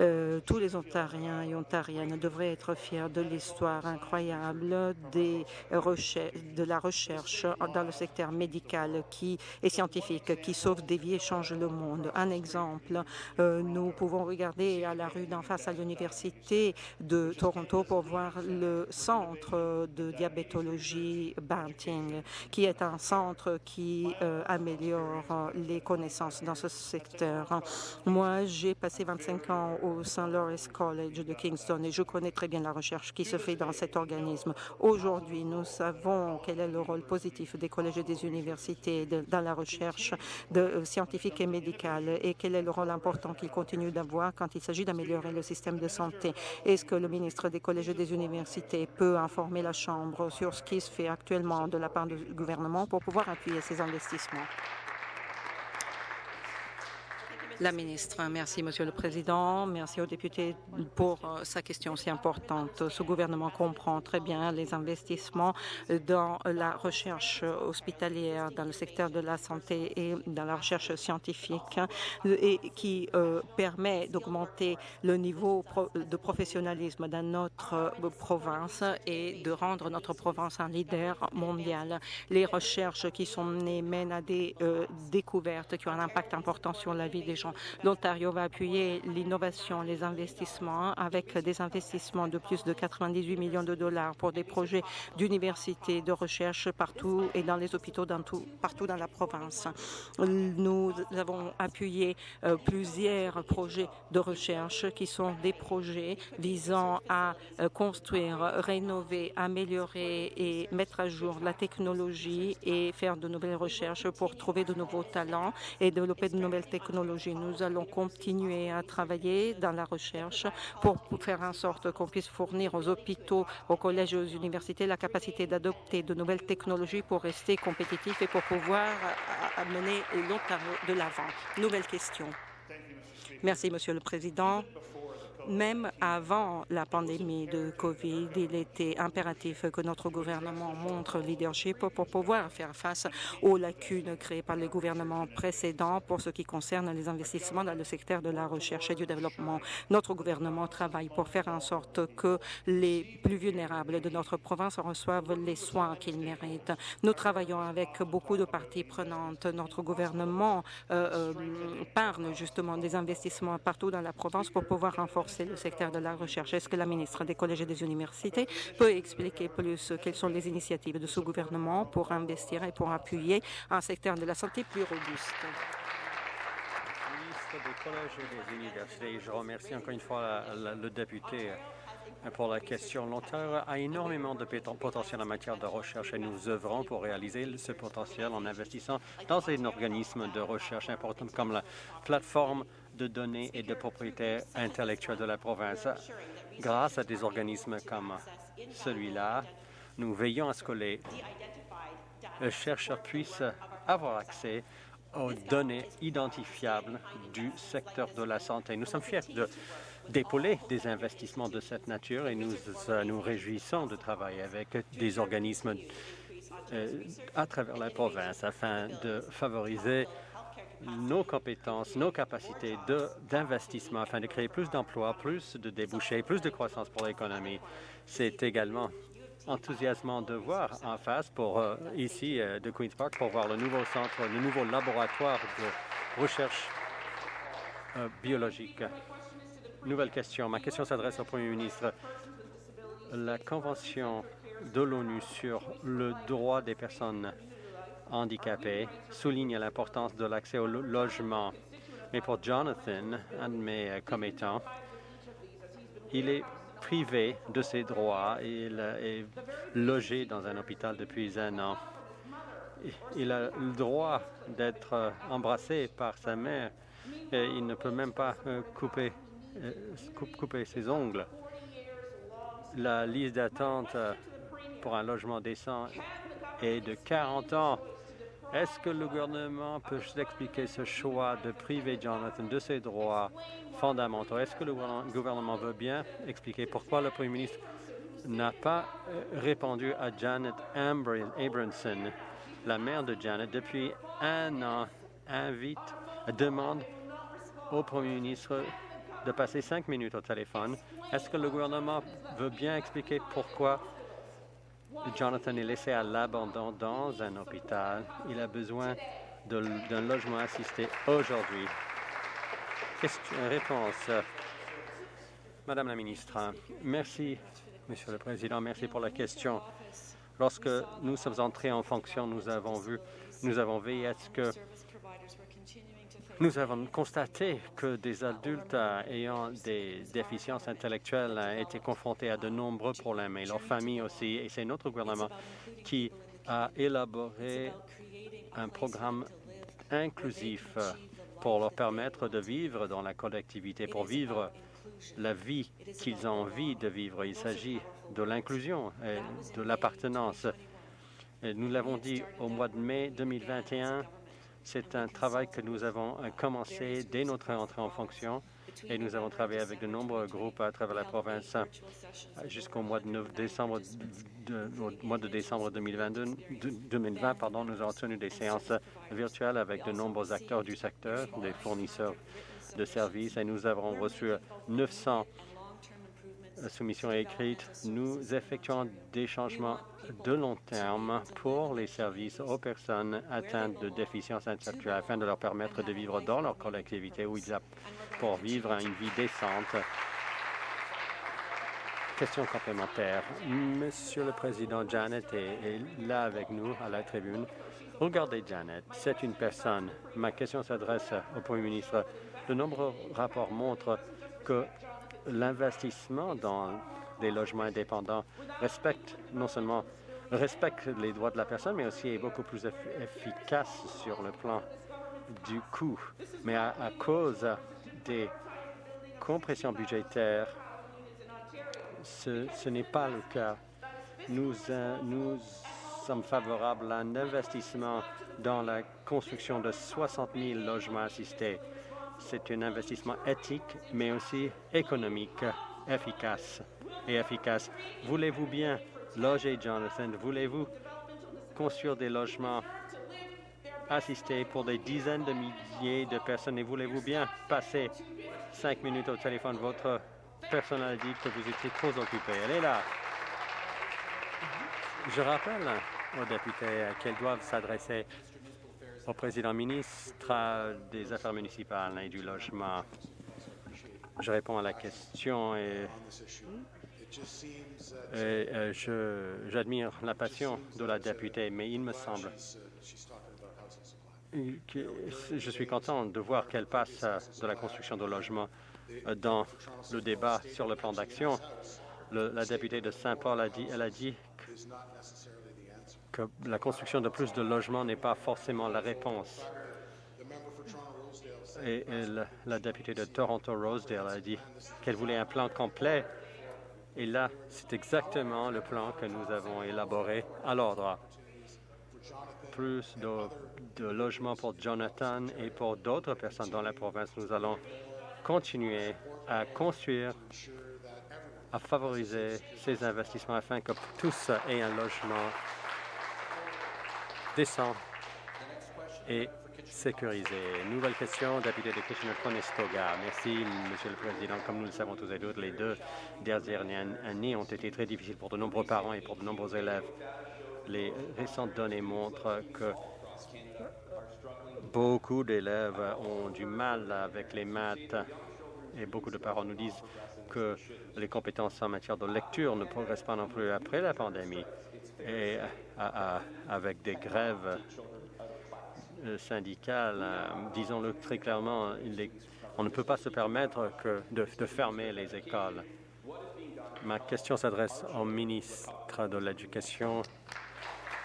Euh, tous les Ontariens et Ontariennes devraient être fiers de l'histoire incroyable des de la recherche dans le secteur médical qui est scientifique, qui sauve des vies et change le monde. Un exemple, euh, nous pouvons regarder à la rue d'en face à l'Université de Toronto pour voir le centre de diabétologie Banting, qui est un centre qui euh, améliore les connaissances dans ce secteur. Moi, j'ai passé 25 ans au St. Lawrence College de Kingston et je connais très bien la recherche qui se fait dans cet organisme. Aujourd'hui, nous savons quel est le rôle positif des collèges et des universités dans la recherche euh, scientifique et médicale et quel est le rôle important qu'ils continuent d'avoir quand il s'agit d'améliorer le système de santé. Est-ce que le ministre des collèges et des universités peut informer la Chambre sur ce qui se fait actuellement de la part du gouvernement pour pouvoir appuyer ces investissements? La ministre, merci Monsieur le Président, merci aux députés pour euh, sa question si importante. Ce gouvernement comprend très bien les investissements dans la recherche hospitalière, dans le secteur de la santé et dans la recherche scientifique et qui euh, permet d'augmenter le niveau de professionnalisme dans notre euh, province et de rendre notre province un leader mondial. Les recherches qui sont menées mènent à des découvertes qui ont un impact important sur la vie des gens L'Ontario va appuyer l'innovation, les investissements avec des investissements de plus de 98 millions de dollars pour des projets d'université, de recherche partout et dans les hôpitaux partout dans la province. Nous avons appuyé euh, plusieurs projets de recherche qui sont des projets visant à euh, construire, rénover, améliorer et mettre à jour la technologie et faire de nouvelles recherches pour trouver de nouveaux talents et développer de nouvelles technologies. Nous allons continuer à travailler dans la recherche pour faire en sorte qu'on puisse fournir aux hôpitaux, aux collèges et aux universités la capacité d'adopter de nouvelles technologies pour rester compétitifs et pour pouvoir amener l'Ontario de l'avant. Nouvelle question. Merci, Monsieur le Président. Même avant la pandémie de COVID, il était impératif que notre gouvernement montre leadership pour pouvoir faire face aux lacunes créées par les gouvernements précédents pour ce qui concerne les investissements dans le secteur de la recherche et du développement. Notre gouvernement travaille pour faire en sorte que les plus vulnérables de notre province reçoivent les soins qu'ils méritent. Nous travaillons avec beaucoup de parties prenantes. Notre gouvernement euh, euh, parle justement des investissements partout dans la province pour pouvoir renforcer le secteur de la recherche. Est-ce que la ministre des collèges et des universités peut expliquer plus quelles sont les initiatives de ce gouvernement pour investir et pour appuyer un secteur de la santé plus robuste? Des collèges et des universités, je remercie encore une fois le député pour la question. L'Ontario a énormément de potentiel en matière de recherche et nous œuvrons pour réaliser ce potentiel en investissant dans un organisme de recherche important comme la plateforme de données et de propriété intellectuelle de la province. Grâce à des organismes comme celui-là, nous veillons à ce que les chercheurs puissent avoir accès aux données identifiables du secteur de la santé. Nous sommes fiers d'épauler des investissements de cette nature et nous nous réjouissons de travailler avec des organismes euh, à travers la province afin de favoriser nos compétences, nos capacités d'investissement afin de créer plus d'emplois, plus de débouchés, plus de croissance pour l'économie. C'est également enthousiasmant de voir en face pour euh, ici euh, de Queen's Park pour voir le nouveau centre, le nouveau laboratoire de recherche euh, biologique. Nouvelle question. Ma question s'adresse au Premier ministre. La Convention de l'ONU sur le droit des personnes handicapés souligne l'importance de l'accès au logement. Mais pour Jonathan, un de mes euh, commettants, il est privé de ses droits. Il est logé dans un hôpital depuis un an. Il a le droit d'être euh, embrassé par sa mère. Et il ne peut même pas euh, couper, couper ses ongles. La liste d'attente pour un logement décent est de 40 ans. Est-ce que le gouvernement peut expliquer ce choix de priver Jonathan de ses droits fondamentaux? Est-ce que le gouvernement veut bien expliquer pourquoi le premier ministre n'a pas euh, répondu à Janet Abramson, la mère de Janet, depuis un an? invite, demande au Premier ministre de passer cinq minutes au téléphone? Est-ce que le gouvernement veut bien expliquer pourquoi Jonathan est laissé à l'abandon dans un hôpital? Il a besoin d'un logement assisté aujourd'hui. Question, réponse. Madame la ministre, merci, Monsieur le Président, merci pour la question. Lorsque nous sommes entrés en fonction, nous avons vu, nous avons veillé à ce que nous avons constaté que des adultes ayant des déficiences intellectuelles étaient confrontés à de nombreux problèmes, et leurs familles aussi. Et c'est notre gouvernement qui a élaboré un programme inclusif pour leur permettre de vivre dans la collectivité, pour vivre la vie qu'ils ont envie de vivre. Il s'agit de l'inclusion et de l'appartenance. Nous l'avons dit au mois de mai 2021, c'est un travail que nous avons commencé dès notre entrée en fonction et nous avons travaillé avec de nombreux groupes à travers la province jusqu'au mois de décembre, mois de décembre 2022, 2020. Pardon, nous avons tenu des séances virtuelles avec de nombreux acteurs du secteur, des fournisseurs de services et nous avons reçu 900 soumissions écrites. Nous effectuons des changements de long terme pour les services aux personnes atteintes de déficience intellectuelle afin de leur permettre de vivre dans leur collectivité pour vivre une vie décente. Question complémentaire. Monsieur le Président, Janet est, là avec nous à la tribune. Regardez Janet, c'est une personne. Ma question s'adresse au Premier ministre. De nombreux rapports montrent que l'investissement dans des logements indépendants respecte non seulement respecte les droits de la personne, mais aussi est beaucoup plus efficace sur le plan du coût. Mais à, cause des compressions budgétaires, ce, n'est pas le cas. Nous, euh, nous sommes favorables à un investissement dans la construction de 60 000 logements assistés. C'est un investissement éthique, mais aussi économique, efficace et efficace. Voulez-vous bien loger Jonathan? Voulez-vous construire des logements? Assistés pour des dizaines de milliers de personnes? Et voulez-vous bien passer cinq minutes au téléphone? Votre personnel dit que vous étiez trop occupé. Elle est là. Je rappelle aux députés qu'elles doivent s'adresser au président ministre des Affaires municipales et du logement. Je réponds à la question et, euh, j'admire la passion de la députée, mais il me semble que je suis content de voir qu'elle passe de la construction de logements dans le débat sur le plan d'action. La députée de Saint-Paul a dit, elle a dit la construction de plus de logements n'est pas forcément la réponse. Et, la, députée de Toronto-Rosedale a dit qu'elle voulait un plan complet. Et là, c'est exactement le plan que nous avons élaboré à l'ordre. Plus de, de logements pour Jonathan et pour d'autres personnes dans la province. Nous allons continuer à construire, à favoriser ces investissements afin que tous aient un logement décent et sécurisé. Nouvelle question, député de Kitchener-Conestoga. Merci, Monsieur le Président. Comme nous le savons tous et toutes, les deux dernières années ont été très difficiles pour de nombreux parents et pour de nombreux élèves. Les récentes données montrent que beaucoup d'élèves ont du mal avec les maths et beaucoup de parents nous disent que les compétences en matière de lecture ne progressent pas non plus après la pandémie et avec des grèves euh, syndicales, euh, disons-le très clairement, on ne peut pas se permettre que de, fermer les écoles. Ma question s'adresse au ministre de l'Éducation.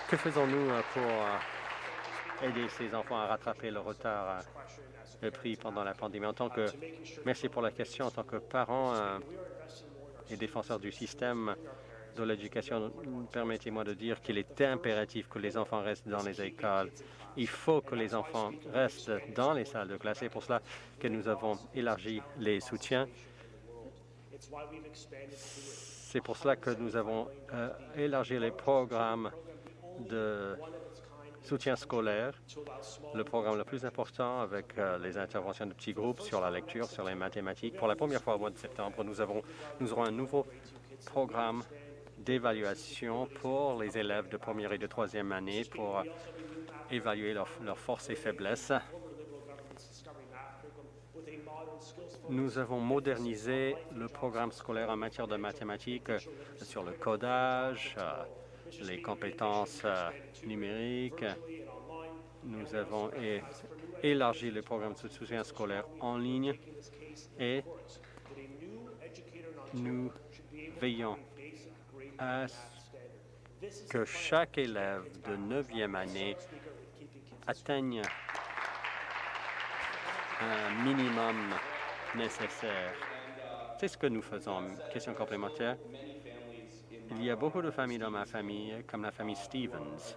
Que faisons-nous euh, pour aider ces enfants à rattraper le retard pris pendant la pandémie? En tant que, merci pour la question. En tant que parent et défenseur du système, de l'éducation, permettez-moi de dire qu'il est impératif que les enfants restent dans les écoles. Il faut que les enfants restent dans les salles de classe. C'est pour cela que nous avons élargi les soutiens. C'est pour cela que nous avons euh, élargi les programmes de soutien scolaire, le programme le plus important avec euh, les interventions de petits groupes sur la lecture, sur les mathématiques. Pour la première fois au mois de septembre, nous, avons, nous aurons un nouveau programme d'évaluation pour les élèves de première et de troisième année pour évaluer leurs forces et faiblesses. Nous avons modernisé le programme scolaire en matière de mathématiques sur le codage, euh, les compétences euh, numériques. Nous avons élargi le programme de soutien scolaire en ligne et nous veillons à que chaque élève de neuvième année atteigne un minimum nécessaire. C'est ce que nous faisons. Question complémentaire. Il y a beaucoup de familles dans ma famille, comme la famille Stevens,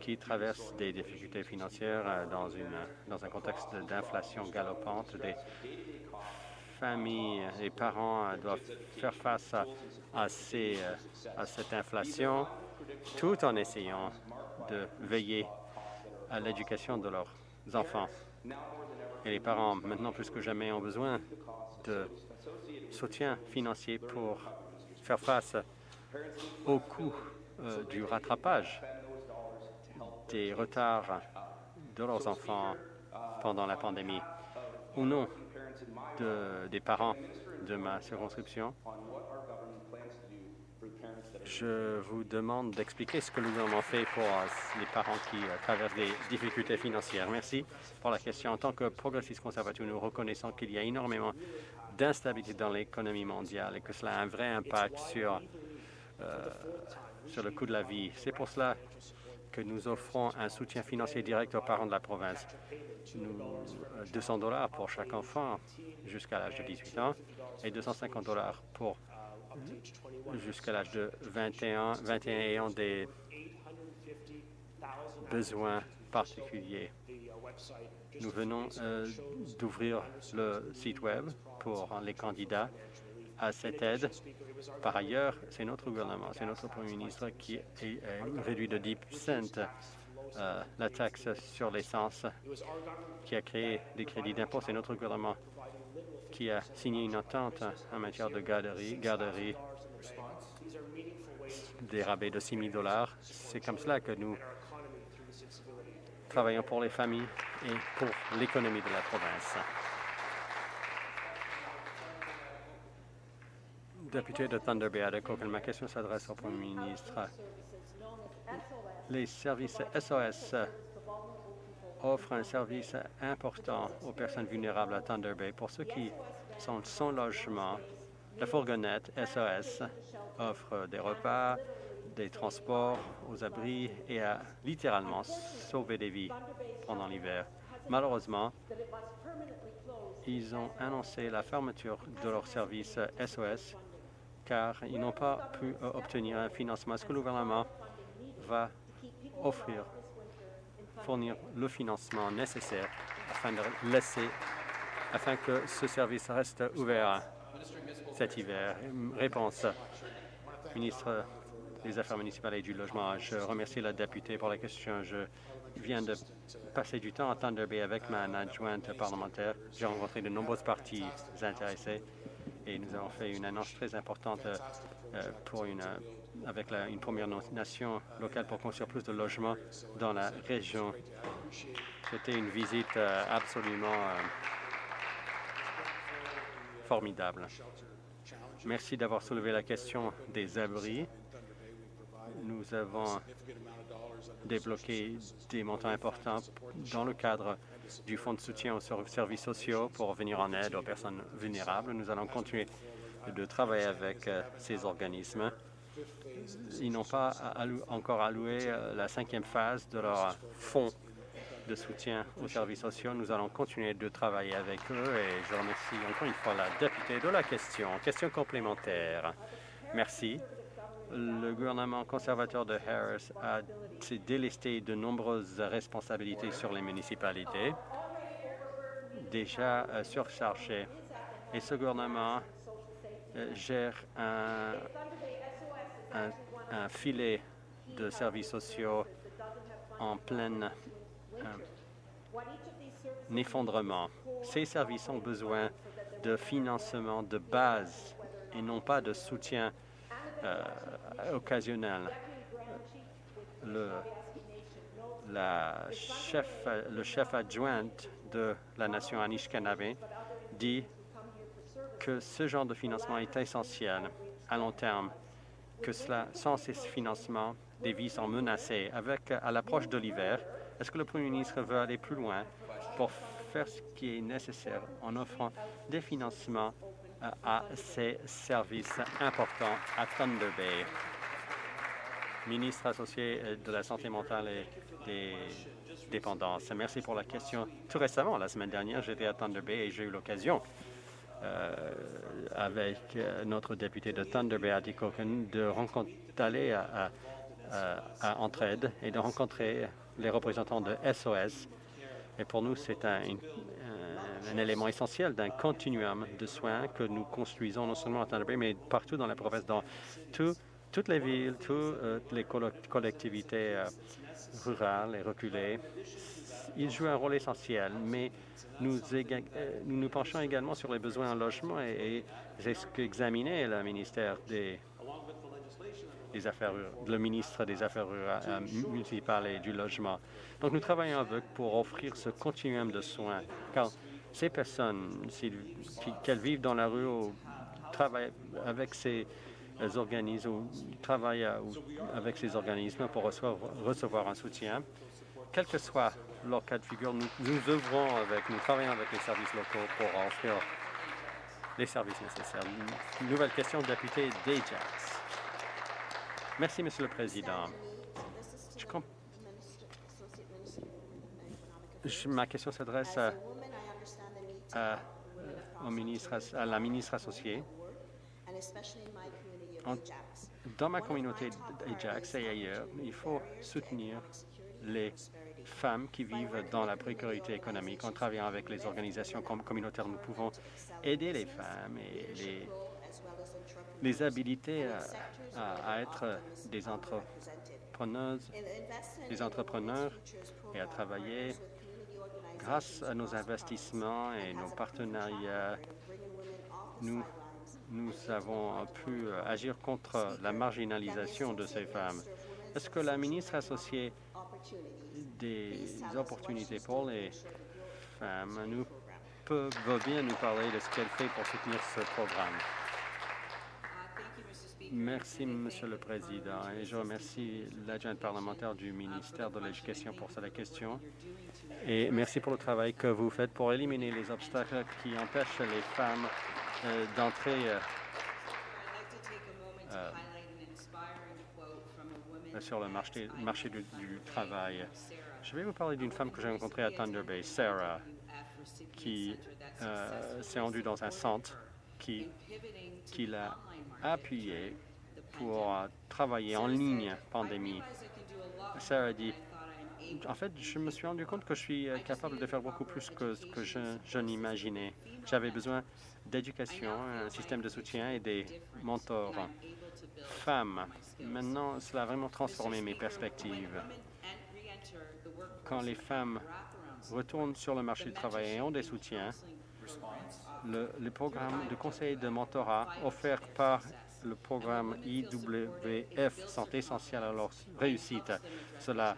qui traversent des difficultés financières euh, dans, une, dans un contexte d'inflation galopante. Familles et parents euh, doivent faire face euh, à cette inflation tout en essayant de veiller à l'éducation de leurs enfants. Et les parents, maintenant plus que jamais, ont besoin de soutien financier pour faire face au coût euh, du rattrapage des retards de leurs enfants pendant la pandémie. Au nom de- des parents de ma circonscription, je vous demande d'expliquer ce que le gouvernement fait pour euh, les parents qui euh, traversent des difficultés financières. Merci pour la question. En tant que progressiste conservateur, nous reconnaissons qu'il y a énormément d'instabilité dans l'économie mondiale et que cela a un vrai impact sur, euh, sur le coût de la vie. C'est pour cela que nous offrons un soutien financier direct aux parents de la province. Nous, euh, 200 dollars pour chaque enfant jusqu'à l'âge de 18 ans et 250 dollars pour jusqu'à l'âge de 21, 21 ayant des besoins particuliers. Nous venons euh, d'ouvrir le site Web pour les candidats à cette aide. Par ailleurs, c'est notre gouvernement, c'est notre Premier ministre qui a euh, réduit de 10 cents euh, la taxe sur l'essence, qui a créé des crédits d'impôt. C'est notre gouvernement qui a signé une entente en matière de garderie, garderie des rabais de 6 000 dollars. C'est comme cela que nous travaillons pour les familles et pour l'économie de la province. Député de Thunder Bay, ma question s'adresse au Premier ministre. Les services SOS offrent un service important aux personnes vulnérables à Thunder Bay. Pour ceux qui sont sans logement, la fourgonnette SOS offre des repas, des transports aux abris et a littéralement sauvé des vies pendant l'hiver. Malheureusement, ils ont annoncé la fermeture de leur service SOS car ils n'ont pas pu euh, obtenir un financement. Est-ce que le gouvernement va offrir, fournir le financement nécessaire afin de laisser, afin que ce service reste ouvert cet hiver? Réponse, ministre des Affaires municipales et du Logement. Je remercie la députée pour la question. Je viens de passer du temps à Thunder Bay avec ma adjointe parlementaire. J'ai rencontré de nombreuses parties intéressées et nous avons fait une annonce très importante euh, euh, euh, avec une première nation locale pour construire plus de logements dans la région. C'était une visite absolument formidable. Merci d'avoir soulevé la question des abris. Nous avons débloqué des montants importants dans le cadre du Fonds de soutien aux ser- services sociaux pour venir en aide aux personnes vulnérables. Nous allons continuer de travailler avec euh, ces organismes. Ils n'ont pas encore alloué euh, la cinquième phase de leur fonds de soutien aux services sociaux. Nous allons continuer de travailler avec eux et je remercie encore une fois la députée de la question. Question complémentaire. Merci. Le gouvernement conservateur de Harris a s'est délesté de nombreuses responsabilités sur les municipalités, déjà euh, surchargées. Et ce gouvernement euh, gère un filet de services sociaux en plein euh, effondrement. Ces services ont besoin de financement de base et non pas de soutien euh, occasionnel. Le, la chef, le chef adjoint de la nation Anishinaabe dit que ce genre de financement est essentiel à long terme, que cela, sans ces financements, des vies sont menacées. Avec, à l'approche de l'hiver, est-ce que le Premier ministre veut aller plus loin pour faire ce qui est nécessaire en offrant des financements à ces services importants à Thunder Bay? Ministre associé euh, de la Santé mentale et des dépendances. Merci pour la question. Tout récemment, la semaine dernière, j'étais à Thunder Bay et j'ai eu l'occasion euh, avec euh, notre député de Thunder Bay, Adi Koken, d'aller à, à, à, Entraide et de rencontrer les représentants de SOS. Et pour nous, c'est un, un, élément essentiel d'un continuum de soins que nous construisons non seulement à Thunder mais partout dans la province, dans tout, toutes les villes, toutes euh, les collectivités euh, rurales et reculées. Ils jouent un rôle essentiel, mais nous, nous nous penchons également sur les besoins en logement et, ce qu'examinait le ministère des, Affaires, le ministre des Affaires euh, municipales et du logement. Donc nous travaillons avec pour offrir ce continuum de soins, car ces personnes, qu'elles vivent dans la rue ou travaillent avec ces organismes ou travaillent avec ces organismes pour recevoir, un soutien, quel que soit leur cas de figure, nous, œuvrons avec, nous travaillons avec les services locaux pour offrir les services nécessaires. Nouvelle question, député d'Ajax. Merci, Monsieur le Président. Ma question s'adresse à, à, au ministre, à la ministre associée. Dans ma communauté d'Ajax et ailleurs, il faut soutenir les femmes qui vivent dans la précarité économique. En travaillant avec les organisations communautaires, nous pouvons aider les femmes et les, les habiliter à, à, à être des entrepreneuses, des entrepreneurs et à travailler grâce à nos investissements et nos partenariats. Nous avons pu agir contre la marginalisation de ces femmes. Est-ce que la ministre associée des opportunités pour les femmes? Nous peut, bien nous parler de ce qu'elle fait pour soutenir ce programme? Merci, Monsieur le Président, et je remercie l'adjointe parlementaire du ministère de l'Éducation pour cette question. Et merci pour le travail que vous faites pour éliminer les obstacles qui empêchent les femmes euh, d'entrer euh, euh, sur le marché, du, du, travail. Je vais vous parler d'une femme que j'ai rencontrée à Thunder Bay, Sarah, qui s'est rendue dans un centre qui, qui l'a appuyé pour euh, travailler en ligne pandémie. Sarah dit, en fait, je me suis rendu compte que je suis capable de faire beaucoup plus que ce que je, je n'imaginais. J'avais besoin d'éducation, un système de soutien et des mentors femmes. Maintenant, cela a vraiment transformé mes perspectives. Quand les femmes retournent sur le marché du travail et ont des soutiens, le, le programme de conseil de mentorat offert par le programme IWF sont essentiels à leur réussite. Cela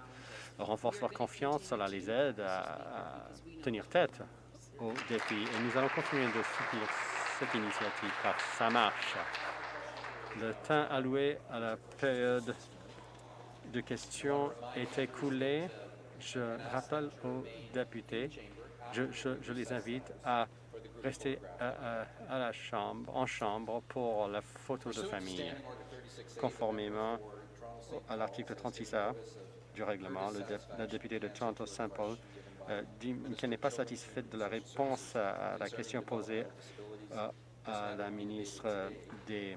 renforce leur confiance, cela les aide à, tenir tête aux défis. Et nous allons continuer de soutenir cette initiative car ça marche. Le temps alloué à la période de questions est écoulé. Je rappelle aux députés, je les invite à rester à, la chambre, en chambre pour la photo de famille. Conformément à l'article 36A du règlement, le dé, la députée de Toronto Saint-Paul euh, dit qu'elle n'est pas satisfaite de la réponse à, à la question posée euh, à la ministre des